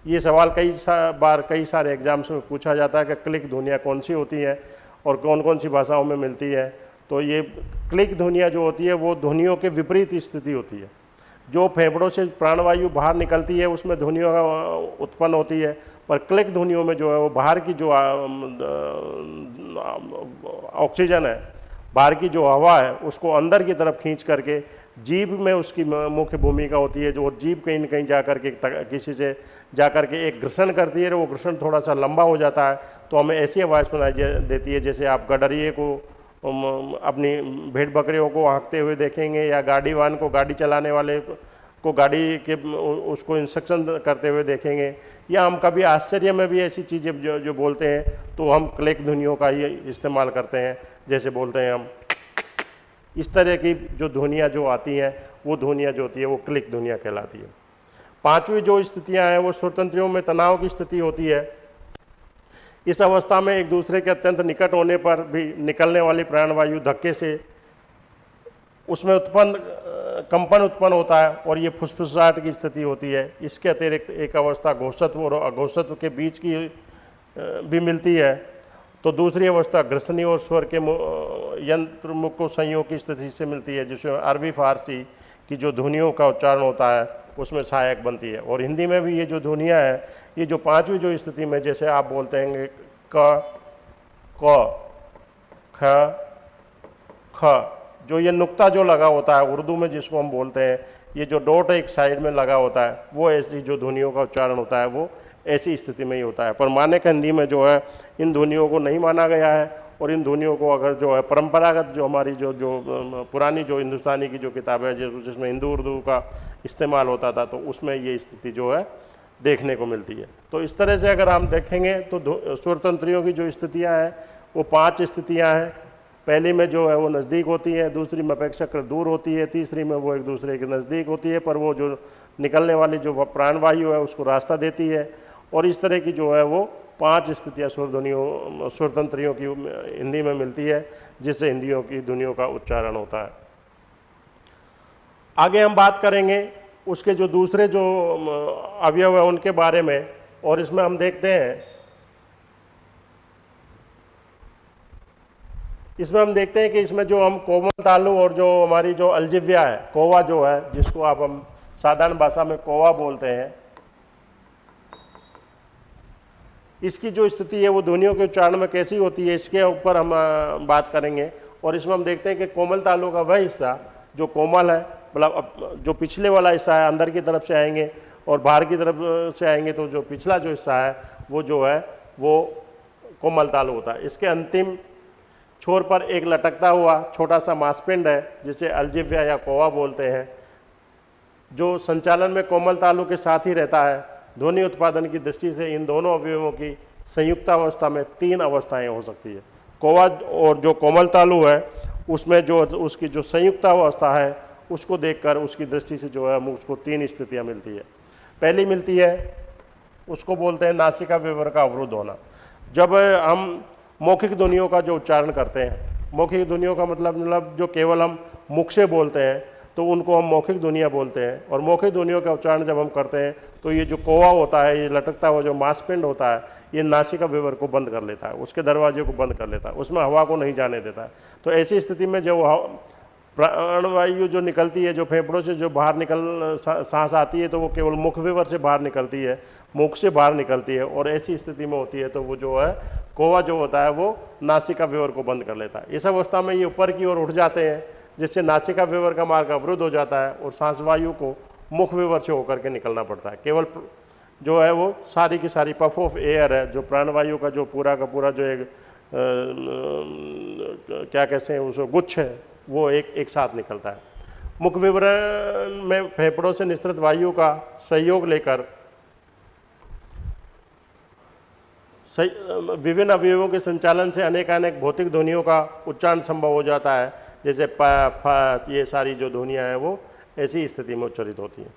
ये सवाल कई सा, बार कई सारे एग्ज़ाम्स में पूछा जाता है कि क्लिक ध्वनियाँ कौन सी होती हैं और कौन कौन सी भाषाओं में मिलती है। तो ये क्लिक ध्वनियाँ जो होती है वो ध्वनियों के विपरीत स्थिति होती है। जो फेफड़ों से प्राणवायु बाहर निकलती है उसमें ध्वनियों का उत्पन्न होती है। पर क्लिक ध्वनियों में जो है वो बाहर की जो ऑक्सीजन है बाहर की जो हवा है उसको अंदर की तरफ़ खींच करके जीभ में उसकी मुख्य भूमिका होती है जो जीभ कहीं न कहीं जा करके किसी से जा कर के एक घर्षण करती है, वो घर्षण थोड़ा सा लंबा हो जाता है तो हमें ऐसी आवाज़ सुनाई देती है, जैसे आप गडरिए को अपनी भेड़ बकरियों को हाँकते हुए देखेंगे या गाड़ी वाहन को गाड़ी चलाने वाले को गाड़ी के उसको इंस्ट्रक्शन करते हुए देखेंगे। या हम कभी आश्चर्य में भी ऐसी चीज़ें जो जो बोलते हैं तो हम क्लिक ध्वनियों का ही इस्तेमाल करते हैं, जैसे बोलते हैं हम। इस तरह की जो ध्वनियाँ जो आती हैं, वो ध्वनियाँ जो होती है, वो क्लिक ध्वनियाँ कहलाती है। पांचवी जो स्थितियाँ हैं, वो स्वतंत्रियों में तनाव की स्थिति होती है। इस अवस्था में एक दूसरे के अत्यंत निकट होने पर भी निकलने वाली प्राणवायु धक्के से उसमें उत्पन्न, कंपन उत्पन्न होता है और ये फुसफुसाहट की स्थिति होती है। इसके अतिरिक्त एक अवस्था घोषत्व और अघोषत्व के बीच की भी मिलती है। तो दूसरी अवस्था ग्रसनी और स्वर के यंत्र मुख संयोग की स्थिति से मिलती है, जिसमें अरबी फारसी की जो ध्वनियों का उच्चारण होता है उसमें सहायक बनती है। और हिंदी में भी ये जो ध्वनियाँ हैं, ये जो पांचवी जो स्थिति में जैसे आप बोलते हैं क क ख ख, जो ये नुक्ता जो लगा होता है, उर्दू में जिसको हम बोलते हैं, ये जो डॉट एक साइड में लगा होता है, वो ऐसी जो ध्वनियों का उच्चारण होता है, वो ऐसी स्थिति में ही होता है। पर माने हिंदी में जो है, इन ध्वनियों को नहीं माना गया है, और इन ध्वनियों को अगर जो है, परंपरागत जो हमारी जो जो पुरानी जो हिंदुस्तानी की जो किताब है जिसमें हिंदू, उर्दू का इस्तेमाल होता था तो उसमें ये स्थिति जो है देखने को मिलती है। तो इस तरह से अगर हम देखेंगे तो स्वतंत्रियों की जो स्थितियाँ हैं, वो पाँच स्थितियाँ हैं। पहली में जो है वो नज़दीक होती है, दूसरी में अपेक्षाकृत दूर होती है, तीसरी में वो एक दूसरे के नज़दीक होती है, पर वो जो निकलने वाली जो प्राणवायु है, उसको रास्ता देती है। और इस तरह की जो है वो पाँच स्थितियाँ स्वरध्वनियों स्वतंत्रियों की हिंदी में मिलती है, जिससे हिंदियों की ध्वनियों का उच्चारण होता है। आगे हम बात करेंगे उसके जो दूसरे जो अवयव है उनके बारे में, और इसमें हम देखते हैं। इसमें हम देखते हैं कि इसमें जो हम कोमल तालु और जो हमारी जो अलजिव्या है, कोवा जो है, जिसको आप हम साधारण भाषा में कोवा बोलते हैं, इसकी जो स्थिति है वो ध्वनियों के उच्चारण में कैसी होती है, इसके ऊपर हम बात करेंगे। और इसमें हम देखते हैं कि कोमल तालु का वह हिस्सा जो कोमल है मतलब जो पिछले वाला हिस्सा है, अंदर की तरफ़ से आएँगे और बाहर की तरफ़ से आएँगे तो जो पिछला जो हिस्सा है, वो जो है, वो कोमल तालु होता है। इसके अंतिम छोर पर एक लटकता हुआ छोटा सा मांसपिंड है, जिसे अलजिव्या या कोवा बोलते हैं, जो संचालन में कोमल तालु के साथ ही रहता है। ध्वनि उत्पादन की दृष्टि से इन दोनों अवयवों की संयुक्त अवस्था में तीन अवस्थाएँ हो सकती है। कोवा और जो कोमल तालु है, उसमें जो, उसकी जो संयुक्त अवस्था है उसको देखकर, उसकी दृष्टि से जो है उसको तीन स्थितियाँ मिलती है। पहली मिलती है, उसको बोलते हैं नासिका विवर का अवरुद्ध होना। जब हम मौखिक ध्वनियों का जो उच्चारण करते हैं, मौखिक ध्वनियों का मतलब मतलब जो केवल हम मुख से बोलते हैं तो उनको हम मौखिक दुनिया बोलते हैं। और मौखिक ध्वनियों का उच्चारण जब हम करते हैं तो ये जो कोवा होता है, ये लटकता हुआ जो मांसपिंड होता है, ये नासिका विवर को बंद कर लेता है, उसके दरवाजे को बंद कर लेता है, उसमें हवा को नहीं जाने देता है। तो ऐसी स्थिति में जब प्राणवायु जो निकलती है जो फेफड़ों से जो बाहर निकल सांस आती है तो वो केवल मुख विवर से बाहर निकलती है मुख से बाहर निकलती है और ऐसी स्थिति में होती है तो वो जो है कोवा जो होता है वो नासिका विवर को बंद कर लेता है। इस अवस्था में ये ऊपर की ओर उठ जाते हैं जिससे नासिका विवर का मार्ग अवरुद्ध हो जाता है और सांस वायु को मुख विवर से होकर के निकलना पड़ता है। केवल जो है वो सारी की सारी पफ ऑफ़ एयर है जो प्राणवायु का जो पूरा का पूरा जो एक आ, क्या कहते हैं उसको गुच्छ है वो एक एक साथ निकलता है। मुख विवरण में फेफड़ों से निस्तृत वायु का सहयोग लेकर विभिन्न अवयवों के संचालन से अनेक अनेक भौतिक ध्वनियों का उच्चारण संभव हो जाता है। जैसे प ये सारी जो ध्वनियाँ हैं वो ऐसी स्थिति में उच्चरित होती हैं।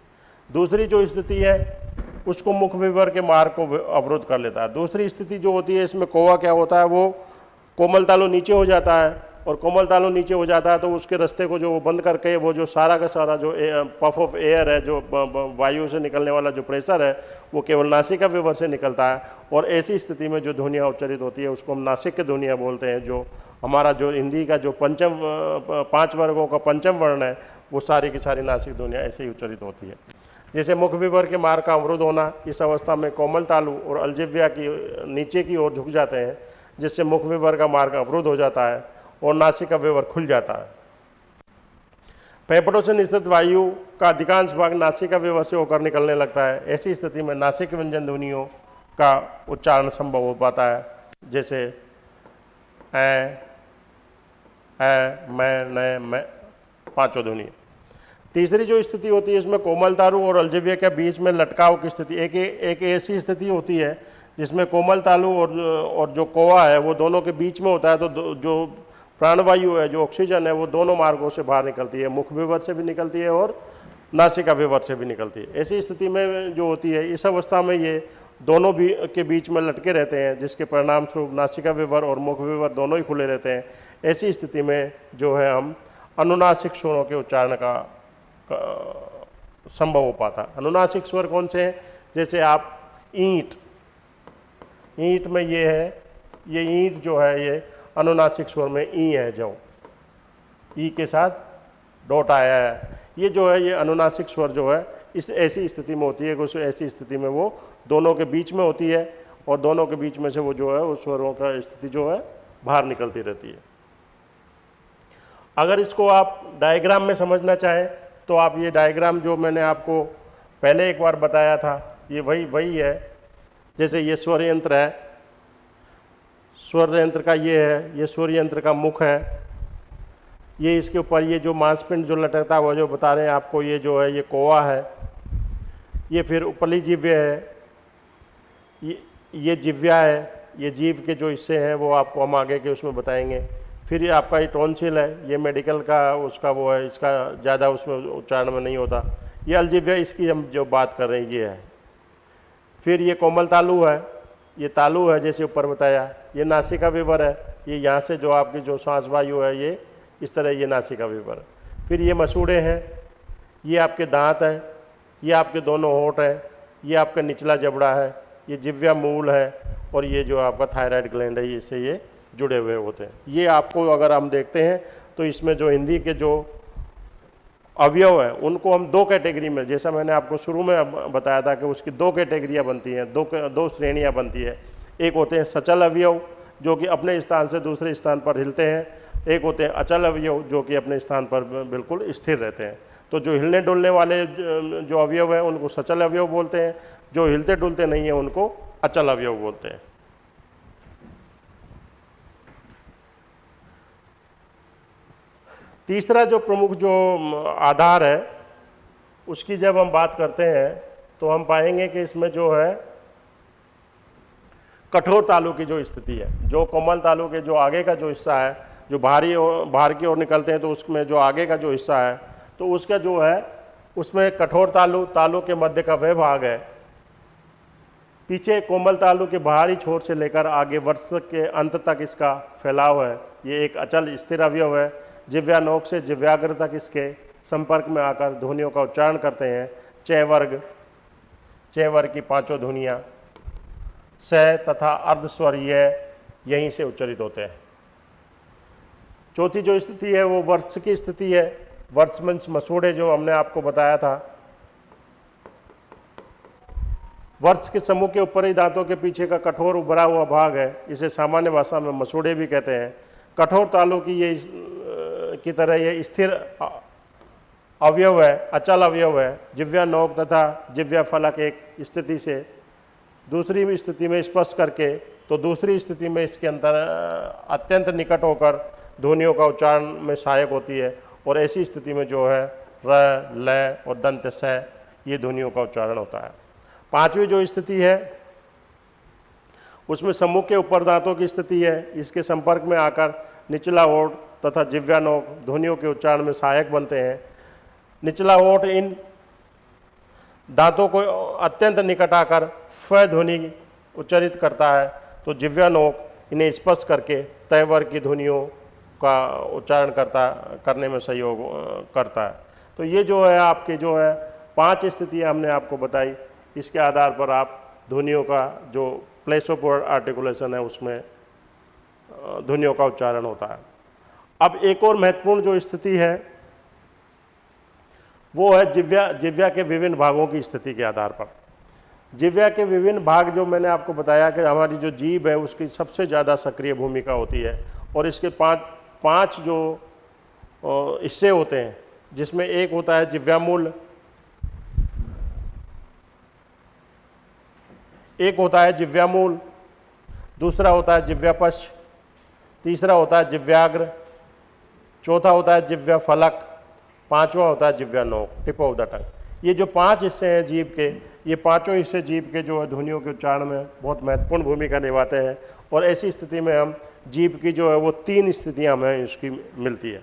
दूसरी जो स्थिति है, उसको मुख विवर के मार्ग को अवरुद्ध कर लेता है। दूसरी स्थिति जो होती है, इसमें कोवा क्या होता है, वो कोमल तालु नीचे हो जाता है। और कोमल तालू नीचे हो जाता है तो उसके रास्ते को जो वो बंद करके वो जो सारा का सारा जो पफ ऑफ़ एयर है, जो वायु से निकलने वाला जो प्रेशर है, वो केवल नासिका विवर से निकलता है। और ऐसी स्थिति में जो ध्वनिया उच्चरित होती है, उसको हम नासिक के ध्वनिया बोलते हैं, जो हमारा जो हिंदी का जो पंचम पाँच वर्गों का पंचम वर्ण है, वो सारी की सारी नासिक ध्वनिया ऐसे ही उच्चरित होती है। जैसे मुख विवर के मार्ग का अवरुद्ध होना, इस अवस्था में कोमल तालु और अलजिव्या की नीचे की ओर झुक जाते हैं, जिससे मुख विवर का मार्ग अवरुद्ध हो जाता है। और नासिक का विवर खुल जाता है। फेफड़ों से निश्चित वायु का अधिकांश भाग नासिका व्यवहार से होकर निकलने लगता है। ऐसी स्थिति में नासिक व्यंजन ध्वनियों का उच्चारण संभव हो पाता है। जैसे ए, ए, मैं न मैं पाँचों ध्वनि। तीसरी जो स्थिति होती है इसमें कोमल तारु और अलजविया के बीच में लटकाव की स्थिति एक एक ऐसी स्थिति होती है जिसमें कोमल तालु और और जो कोवा है वो दोनों के बीच में होता है तो जो प्राणवायु है जो ऑक्सीजन है वो दोनों मार्गों से बाहर निकलती है। मुख विवर से भी निकलती है और नासिका विवर से भी निकलती है। ऐसी स्थिति में जो होती है इस अवस्था में ये दोनों भी के बीच में लटके रहते हैं जिसके परिणाम स्वरूप नासिका विवर और मुख विवर दोनों ही खुले रहते हैं। ऐसी स्थिति में जो है हम अनुनासिक स्वरों के उच्चारण का, का संभव हो पाता। अनुनासिक स्वर कौन से हैं? जैसे आप ईंट ईंट में ये है ये ईंट जो है ये अनुनासिक स्वर में ई है जो। ई के साथ डॉट आया है। ये जो है, ये अनुनासिक स्वर जो है, इस ऐसी स्थिति में होती है कि उस ऐसी स्थिति में वो दोनों के बीच में होती है और दोनों के बीच में से वो जो है, उस स्वरों का स्थिति जो है, बाहर निकलती रहती है। अगर इसको आप डायग्राम में समझना चाहें तो आप ये डायग्राम जो मैंने आपको पहले एक बार बताया था, ये वही वही है। जैसे ये स्वर यंत्र है स्वर यंत्र का ये है, ये स्वर यंत्र का मुख है। ये इसके ऊपर ये जो मांसपिंड जो लटकता हुआ जो बता रहे हैं आपको, ये जो है, ये कोवा है। ये फिर उपली जिव्य है। ये ये जिव्या है। ये जीव के जो हिस्से हैं, वो आपको हम आगे के उसमें बताएँगे। फिर ये आपका ये टॉन्सिल है, ये मेडिकल का उसका वो है, इसका ज़्यादा उसमें उच्चारण में नहीं होता। ये अलजिव्या, इसकी हम जो बात कर रहे हैं, ये है। फिर ये कोमल तालु है, ये तालु है, जैसे ऊपर बताया। ये नासिका विवर है। ये यहाँ से जो आपकी जो सांस वायु है, ये इस तरह ये नासिका विवर फिर ये मसूड़े हैं। ये आपके दांत हैं। ये आपके दोनों होठ हैं। ये आपका निचला जबड़ा है। ये जिव्या मूल है और ये जो आपका थायराइड ग्लैंड है, इससे ये जुड़े हुए होते हैं। ये आपको अगर हम देखते हैं तो इसमें जो हिंदी के जो अवयव हैं, उनको हम दो कैटेगरी में, जैसा मैंने आपको शुरू में बताया था कि उसकी दो कैटेगरियाँ बनती हैं, दो दो श्रेणियाँ बनती है। एक होते हैं सचल अवयव, जो कि अपने स्थान से दूसरे स्थान पर हिलते हैं। एक होते हैं अचल अवयव, जो कि अपने स्थान पर बिल्कुल स्थिर रहते हैं। तो जो हिलने डुलने वाले जो अवयव हैं, उनको सचल अवयव बोलते हैं। जो हिलते डुलते नहीं हैं, उनको अचल अवयव बोलते हैं। तीसरा जो प्रमुख जो आधार है, उसकी जब हम बात करते हैं तो हम पाएँगे कि इसमें जो है कठोर तालु की जो स्थिति है, जो कोमल तालु के जो आगे का जो हिस्सा है, जो बाहरी बाहर की ओर निकलते हैं तो उसमें जो आगे का जो हिस्सा है तो उसका जो है, उसमें कठोर तालु तालु के मध्य का वह भाग है। पीछे कोमल तालु के बाहरी छोर से लेकर आगे वर्ष के अंत तक इसका फैलाव है। ये एक अचल स्थिर अवयव है। जिव्यानोक से जिव्याग्र तक इसके संपर्क में आकर ध्वनियों का उच्चारण करते हैं? चय वर्ग चय वर्ग की पाँचों ध्वनियाँ। स तथा अर्धस्वरीय यहीं से उच्चरित होते हैं। चौथी जो स्थिति है, वो वर्ष की स्थिति है। वर्ष मंच मसूड़े जो हमने आपको बताया था। वर्ष के समूह के ऊपर ही दांतों के पीछे का कठोर उभरा हुआ भाग है, इसे सामान्य भाषा में मसूड़े भी कहते हैं। कठोर तालों की ये की तरह ये स्थिर अवयव है, अचल अवयव है। जिव्या नोक तथा जिव्या फलक एक स्थिति से दूसरी स्थिति में स्पर्श करके तो दूसरी स्थिति में इसके अंतर अत्यंत निकट होकर ध्वनियों का उच्चारण में सहायक होती है और ऐसी स्थिति में जो है, र लय और दंत, स, ये ध्वनियों का उच्चारण होता है। पांचवी जो स्थिति है, उसमें सम्मुख के ऊपर दांतों की स्थिति है। इसके संपर्क में आकर निचला ओठ तथा जिव्यानोक ध्वनियों के उच्चारण में सहायक बनते हैं। निचला ओठ इन दांतों को अत्यंत निकट आकर फ उच्चारित करता है। तो जिव्यानोक इन्हें स्पर्श करके तय वर्ग की ध्वनियों का उच्चारण करता, करने में सहयोग करता है। तो ये जो है आपके जो है पाँच स्थितियाँ हमने आपको बताई, इसके आधार पर आप ध्वनियों का जो प्लेस ऑफ़ आर्टिकुलेशन है, उसमें ध्वनियों का उच्चारण होता है। अब एक और महत्वपूर्ण जो स्थिति है वो है जिव्या जिव्या के विभिन्न भागों की स्थिति के आधार पर। जिव्या के विभिन्न भाग जो मैंने आपको बताया कि हमारी जो जीव है, उसकी सबसे ज़्यादा सक्रिय भूमिका होती है और इसके पाँच पाँच जो हिस्से होते हैं, जिसमें एक होता है जिव्यामूल एक होता है जिव्यामूल दूसरा होता है जिव्यापश्च तीसरा होता है जिव्याग्र, चौथा होता है जिव्या फलक। पांचवा होता है जिव्या नोक टिप ऑफ़ द टंग। ये जो पाँच हिस्से हैं जीव के, ये पाँचों हिस्से जीव के जो है ध्वनियों के उच्चारण में बहुत महत्वपूर्ण भूमिका निभाते हैं और ऐसी स्थिति में हम जीव की जो है वो तीन स्थितियाँ हमें इसकी मिलती है।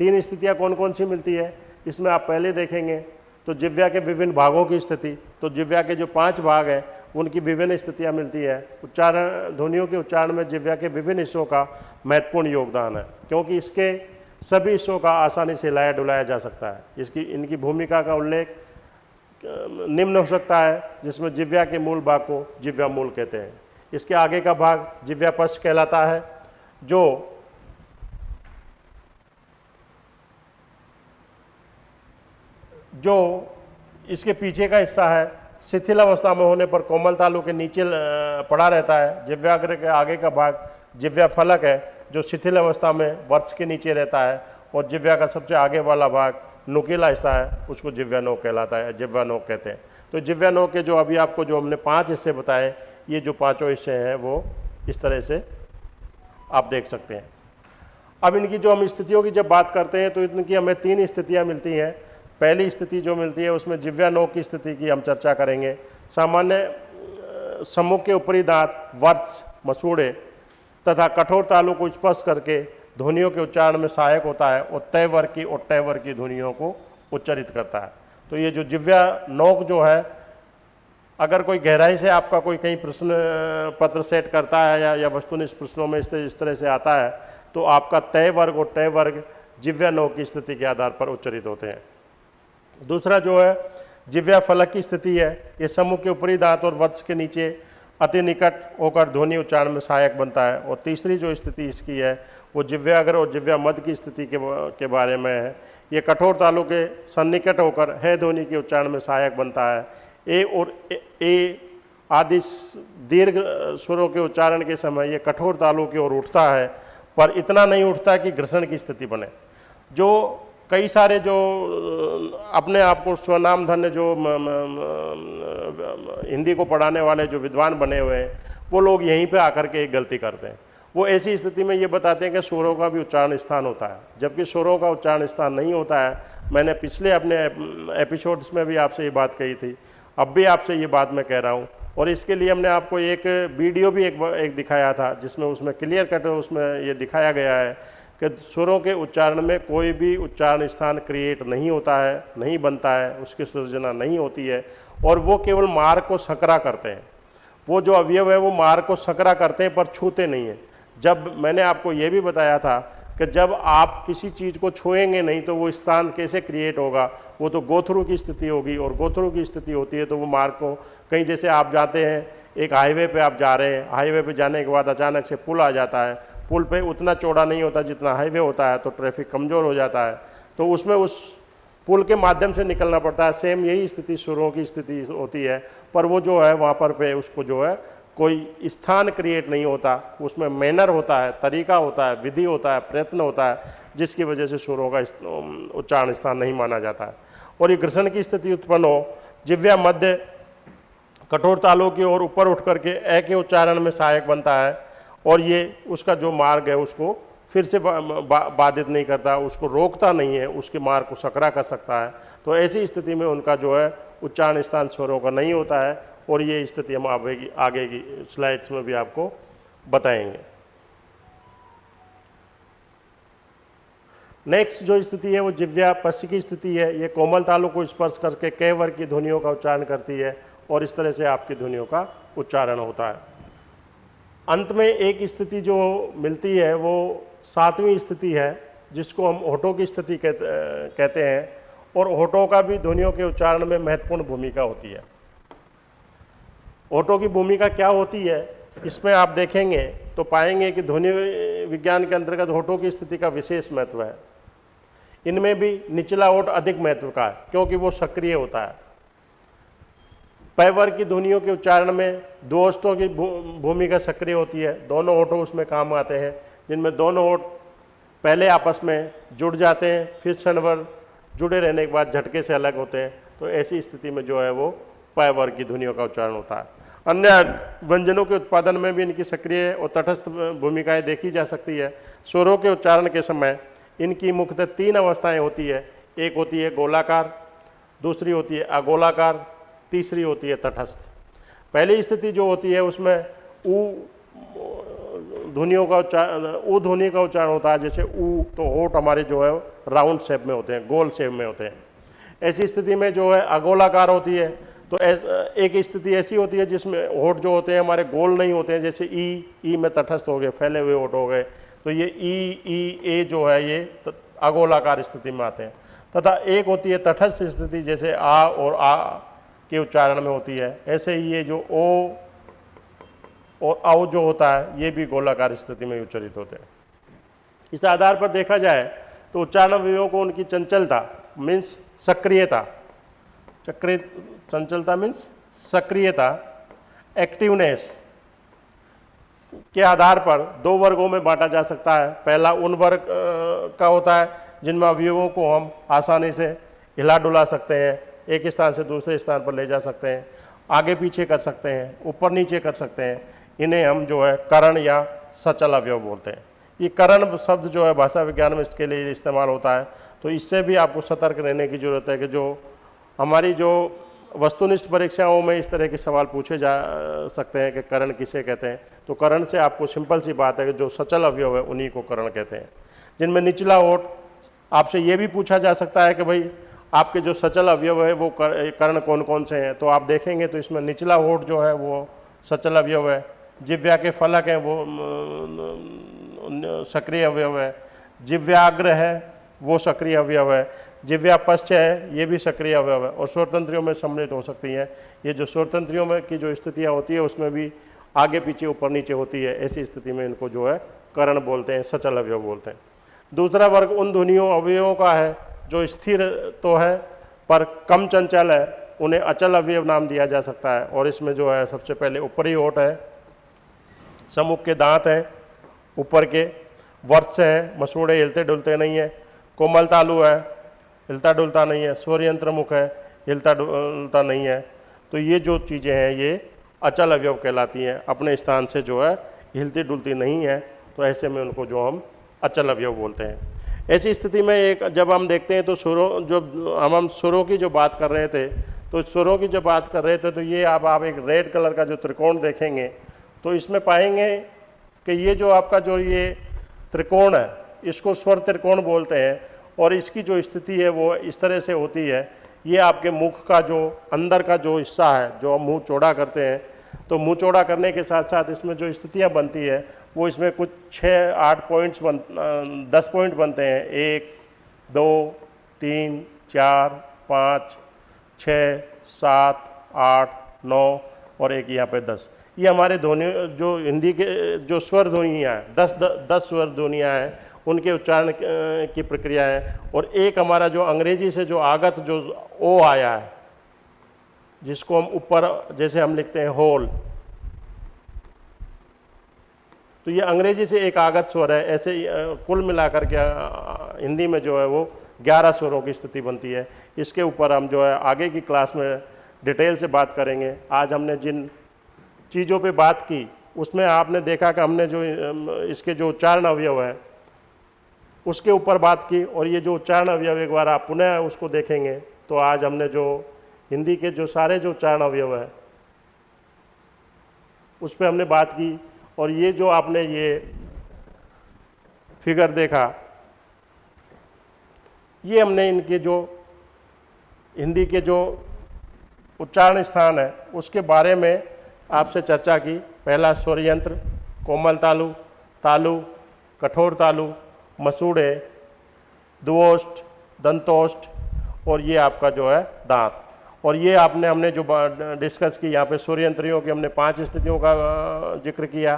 तीन स्थितियाँ कौन कौन सी मिलती है? इसमें आप पहले देखेंगे तो जिव्या के विभिन्न भागों की स्थिति तो जिव्या के जो पाँच भाग हैं, उनकी विभिन्न स्थितियाँ मिलती है। उच्चारण ध्वनियों के उच्चारण में जिव्या के विभिन्न हिस्सों का महत्वपूर्ण योगदान है, क्योंकि इसके सभी हिस्सों का आसानी से लाया डुलाया जा सकता है। इसकी, इनकी भूमिका का उल्लेख निम्न हो सकता है, जिसमें जिव्या के मूल भाग को जिव्या मूल कहते हैं। इसके आगे का भाग जिव्या पश्च कहलाता है, जो जो इसके पीछे का हिस्सा है, शिथिल अवस्था में होने पर कोमल तालु के नीचे पड़ा रहता है। जिव्याग्र के आगे का भाग जिव्या फलक है जो शिथिल अवस्था में वर्ष के नीचे रहता है और जिव्या का सबसे आगे वाला भाग नुकीला हिस्सा है, उसको जिव्यानोक कहलाता है, जिव्यानोक कहते हैं। तो जिव्यानोक के जो अभी आपको जो हमने पाँच हिस्से बताए, ये जो पाँचों हिस्से हैं, वो इस तरह से आप देख सकते हैं। अब इनकी जो हम स्थितियों की जब बात करते हैं तो इनकी हमें तीन स्थितियाँ मिलती हैं। पहली स्थिति जो मिलती है, उसमें जिव्यानोक की स्थिति की हम चर्चा करेंगे। सामान्य सम्मुख के ऊपरी दांत वर्ष मसूड़े तथा कठोर तालु को स्पर्श करके ध्वनियों के उच्चारण में सहायक होता है और तय वर्ग की और तय वर्ग की ध्वनियों को उच्चरित करता है। तो ये जो जिव्या नोक जो है, अगर कोई गहराई से आपका कोई कहीं प्रश्न, पत्र सेट करता है या या वस्तुनिष्ठ प्रश्नों में इस इस तरह से आता है तो आपका तय वर्ग और तय वर्ग जिव्या नोक की स्थिति के आधार पर उच्चरित होते हैं। दूसरा जो है जिव्या फलक की स्थिति है, ये समूह के ऊपरी दांत और वत्स के नीचे अति निकट होकर ध्वनि उच्चारण में सहायक बनता है। और तीसरी जो स्थिति इसकी है वो जिव्याग्र और जिव्या मध्य की स्थिति के के बारे में है ये कठोर तालु के सन्निकट होकर है ध्वनि के उच्चारण में सहायक बनता है। ए और ए, ए आदि दीर्घ स्वरों के उच्चारण के समय ये कठोर तालु की ओर उठता है पर इतना नहीं उठता कि घर्षण की स्थिति बने। जो कई सारे जो अपने आप को स्वनाम धन्य जो म, म, म, हिंदी को पढ़ाने वाले जो विद्वान बने हुए हैं वो लोग यहीं पे आकर के एक गलती करते हैं। वो ऐसी स्थिति में ये बताते हैं कि स्वरों का भी उच्चारण स्थान होता है। जबकि स्वरों का उच्चारण स्थान नहीं होता है मैंने पिछले अपने एपिसोड्स में भी आपसे ये बात कही थी। अब भी आपसे ये बात मैं कह रहा हूँ। और इसके लिए हमने आपको एक वीडियो भी एक एक दिखाया था जिसमें उसमें क्लियर कट उसमें ये दिखाया गया है कि स्वरों के उच्चारण में कोई भी उच्चारण स्थान क्रिएट नहीं होता है, नहीं बनता है, उसकी सृजना नहीं होती है और वो केवल मार्ग को सकरा करते हैं। वो जो अवयव है वो मार्ग को सकरा करते हैं पर छूते नहीं हैं। जब मैंने आपको ये भी बताया था कि जब आप किसी चीज़ को छुएँगे नहीं तो वो स्थान कैसे क्रिएट होगा, वो तो गोथरू की स्थिति होगी और गोथरू की स्थिति होती है तो वो मार्ग को कहीं जैसे आप जाते हैं, एक हाईवे पे आप जा रहे हैं हाईवे पे जाने के बाद अचानक से पुल आ जाता है पुल पे उतना चौड़ा नहीं होता जितना हाईवे होता है तो ट्रैफ़िक कमज़ोर हो जाता है। तो उसमें उस पुल के माध्यम से निकलना पड़ता है। सेम यही स्थिति सुरों की स्थिति होती है, पर वो जो है वहाँ पर पे उसको जो है कोई स्थान क्रिएट नहीं होता। उसमें मैनर होता है, तरीका होता है, विधि होता है, प्रयत्न होता है, जिसकी वजह से सुरों का उच्चारण स्थान नहीं माना जाता है। और ये ग्रसन की स्थिति उत्पन्न हो, जिव्या मध्य कठोर तालों की ओर ऊपर उठ करके ए के उच्चारण में सहायक बनता है। और ये उसका जो मार्ग है उसको फिर से बाधित नहीं करता, उसको रोकता नहीं है, उसके मार्ग को सकरा कर सकता है। तो ऐसी स्थिति में उनका जो है उच्चारण स्थान स्वरों का नहीं होता है और ये स्थिति हम आगे की आगे की स्लाइड्स में भी आपको बताएँगे। नेक्स्ट जो स्थिति है वो जिव्या पश्च की स्थिति है। ये कोमल तालु को स्पर्श करके कैवर की ध्वनियों का उच्चारण करती है और इस तरह से आपकी ध्वनियों का उच्चारण होता है। अंत में एक स्थिति जो मिलती है, वो सातवीं स्थिति है, जिसको हम होठों की स्थिति कहते कहते हैं, और होठों का भी ध्वनियों के उच्चारण में महत्वपूर्ण भूमिका होती है। होठों की भूमिका क्या होती है, इसमें आप देखेंगे तो पाएँगे कि ध्वनि विज्ञान के अंतर्गत होठों की स्थिति का विशेष महत्व है। इनमें भी निचला ओट अधिक महत्व का है, क्योंकि वो सक्रिय होता है। पैवर की ध्वनियों के उच्चारण में दो ओष्टों की भूमिका सक्रिय होती है। दोनों ओटो उसमें काम आते हैं, जिनमें दोनों ओट पहले आपस में जुड़ जाते हैं, फिर क्षणभर जुड़े रहने के बाद झटके से अलग होते हैं। तो ऐसी स्थिति में जो है वो पैवर की ध्वनियों का उच्चारण होता है। अन्य व्यंजनों के उत्पादन में भी इनकी सक्रिय और तटस्थ भूमिकाएँ देखी जा सकती है। स्वरों के उच्चारण के समय इनकी मुख्यतः तीन अवस्थाएँ होती है। एक होती है गोलाकार, दूसरी होती है अगोलाकार तीसरी होती है तटस्थ। पहली स्थिति जो होती है उसमें ऊ ध्वनियों का उच्चारण ऊ ध्वनि का उच्चारण होता है जैसे ऊ तो होठ हमारे जो है राउंड शेप में होते हैं गोल शेप में होते हैं। ऐसी स्थिति में जो है अगोलाकार होती है तो एस, एक स्थिति ऐसी होती है जिसमें होठ जो होते हैं हमारे गोल नहीं होते हैं जैसे ई ई में तटस्थ हो गए फैले हुए होठ हो गए तो ये ई ई ए जो है ये अगोलाकार स्थिति में आते हैं। तथा एक होती है तटस्थ स्थिति जैसे आ और आ के उच्चारण में होती है। ऐसे ही ये जो ओ और औ जो होता है, ये भी गोलाकार स्थिति में उच्चरित होते हैं। इस आधार पर देखा जाए तो उच्चारण अवयवों को उनकी चंचलता मीन्स सक्रियता। चक्रिय चंचलता मीन्स सक्रियता एक्टिवनेस के आधार पर दो वर्गों में बांटा जा सकता है। पहला उन वर्ग का होता है जिनमें अवयवों को हम आसानी से हिला डुला सकते हैं। एक स्थान से दूसरे स्थान पर ले जा सकते हैं, आगे पीछे कर सकते हैं, ऊपर नीचे कर सकते हैं। इन्हें हम जो है करण या सचल अवयव बोलते हैं। ये करण शब्द जो है भाषा विज्ञान में इसके लिए इस्तेमाल होता है। तो इससे भी आपको सतर्क रहने की ज़रूरत है कि जो हमारी जो वस्तुनिष्ठ परीक्षाओं में इस तरह के सवाल पूछे जा सकते हैं कि करण किसे कहते हैं। तो करण से आपको सिंपल सी बात है कि जो सचल अवयव है उन्हीं को करण कहते हैं। जिनमें निचला ओट, आपसे ये भी पूछा जा सकता है कि भाई आपके जो सचल अवयव है वो कर, कर्ण कौन कौन से हैं? तो आप देखेंगे तो इसमें निचला होठ जो है वो सचल अवयव है। जिव्या के फलक हैं वो सक्रिय अवयव है। जिव्याग्र है वो सक्रिय अवयव है। जिव्या पश्च है ये भी सक्रिय अवयव है। और स्वतंत्रियों में सम्मिलित हो सकती हैं। ये जो स्वतंत्रियों में की जो स्थितियाँ होती है उसमें भी आगे पीछे ऊपर नीचे होती है। ऐसी स्थिति में इनको जो है करण बोलते हैं सचल अवयव बोलते हैं। दूसरा वर्ग उन ध्वनियों अवयवों का है। जो स्थिर तो है, पर कम चंचल है, उन्हें अचल अवयव नाम दिया जा सकता है। और इसमें जो है, सबसे पहले ऊपरी ओट है समुख के दांत हैं, ऊपर के वर्ष हैं, मसूड़े हिलते डुलते नहीं है, कोमल तालु है, हिलता डुलता नहीं है सूर्य यंत्र मुख है, हिलता डुलता नहीं है। तो ये जो चीज़ें हैं, ये अचल अवयव कहलाती हैं। अपने स्थान से जो है, हिलती डुलती नहीं है तो ऐसे में उनको जो हम अचल अवयव बोलते हैं। ऐसी स्थिति में एक जब हम देखते हैं तो सुरों, जो हम हम सुरों की जो बात कर रहे थे तो सुरों की जब बात कर रहे थे तो ये अब आप एक रेड कलर का जो त्रिकोण देखेंगे तो इसमें पाएँगे कि ये जो आपका जो ये त्रिकोण है, इसको स्वर त्रिकोण बोलते हैं, और इसकी जो स्थिति है वो इस तरह से होती है, ये आपके मुख का जो, अंदर का जो हिस्सा है, जो हम मुँह चौड़ा करते हैं तो मुँह चौड़ा करने के साथ साथ इसमें जो स्थितियाँ बनती है वो इसमें कुछ छः आठ पॉइंट्स बन दस पॉइंट बनते हैं। एक दो तीन चार पाँच छः सात आठ नौ और एक यहाँ पे दस। ये हमारे ध्वनि जो हिंदी के जो स्वर ध्वनियाँ हैं दस द, दस स्वर ध्वनियाँ हैं उनके उच्चारण की प्रक्रिया है। और एक हमारा जो अंग्रेज़ी से जो आगत जो ओ आया है जिसको हम ऊपर जैसे हम लिखते हैं होल तो ये अंग्रेज़ी से एक आगत स्वर है, ऐसे कुल मिलाकर के हिंदी में जो है वो ग्यारह स्वरों की स्थिति बनती है। इसके ऊपर हम जो है आगे की क्लास में डिटेल से बात करेंगे। आज हमने जिन चीज़ों पे बात की, उसमें आपने देखा कि हमने जो इसके जो उच्चारण अवयव हैं, उसके ऊपर बात की और ये जो उच्चारण अवयव एक बार आप पुनः उसको देखेंगे तो आज हमने जो हिंदी के जो सारे जो उच्चारण अवयव हैं, उस पर हमने बात की। और ये जो आपने ये फिगर देखा, ये हमने इनके जो, हिंदी के जो उच्चारण स्थान है, उसके बारे में आपसे चर्चा की। पहला स्वर यंत्र कोमल तालु तालु, कठोर तालु, मसूड़े, दुओष्ट, दंतोष्ट, और ये आपका जो है दांत। और ये आपने, हमने जो डिस्कस की, यहाँ पे सूर्य यंत्रियों की हमने पाँच स्थितियों का ज़िक्र किया।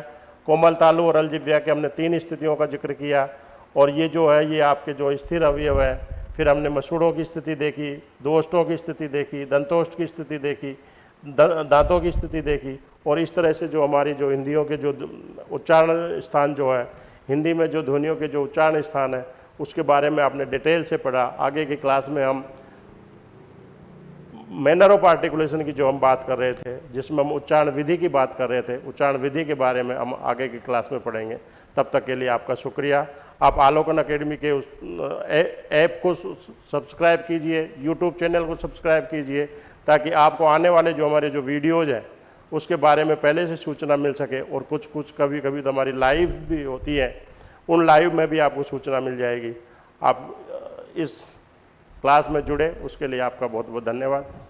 कोमल, तालु और अलजिव्या के हमने तीन स्थितियों का ज़िक्र किया। और ये जो है, ये आपके जो स्थिर अवयव है, फिर हमने मसूड़ों की स्थिति देखी, दोष्टों की स्थिति देखी, दंतोष्ट की स्थिति देखी दांतों की स्थिति देखी। और इस तरह से जो हमारी जो हिंदियों के जो उच्चारण स्थान जो है, हिंदी में जो ध्वनियों के जो उच्चारण स्थान है, उसके बारे में आपने डिटेल से पढ़ा। आगे की क्लास में हम मैनर ऑफ़ आर्टिकुलेशन की जो हम बात कर रहे थे, जिसमें हम उच्चारण विधि की बात कर रहे थे, उच्चारण विधि के बारे में हम आगे की क्लास में पढ़ेंगे। तब तक के लिए आपका शुक्रिया। आप आलोकन अकेडमी के उस ऐप को सब्सक्राइब कीजिए यूट्यूब चैनल को सब्सक्राइब कीजिए, ताकि आपको आने वाले जो हमारे जो वीडियोज़ हैं, उसके बारे में पहले से सूचना मिल सके और कुछ कुछ कभी कभी तो हमारी लाइव भी होती है, उन लाइव में भी आपको सूचना मिल जाएगी। आप, इस क्लास में जुड़े उसके लिए आपका बहुत बहुत धन्यवाद।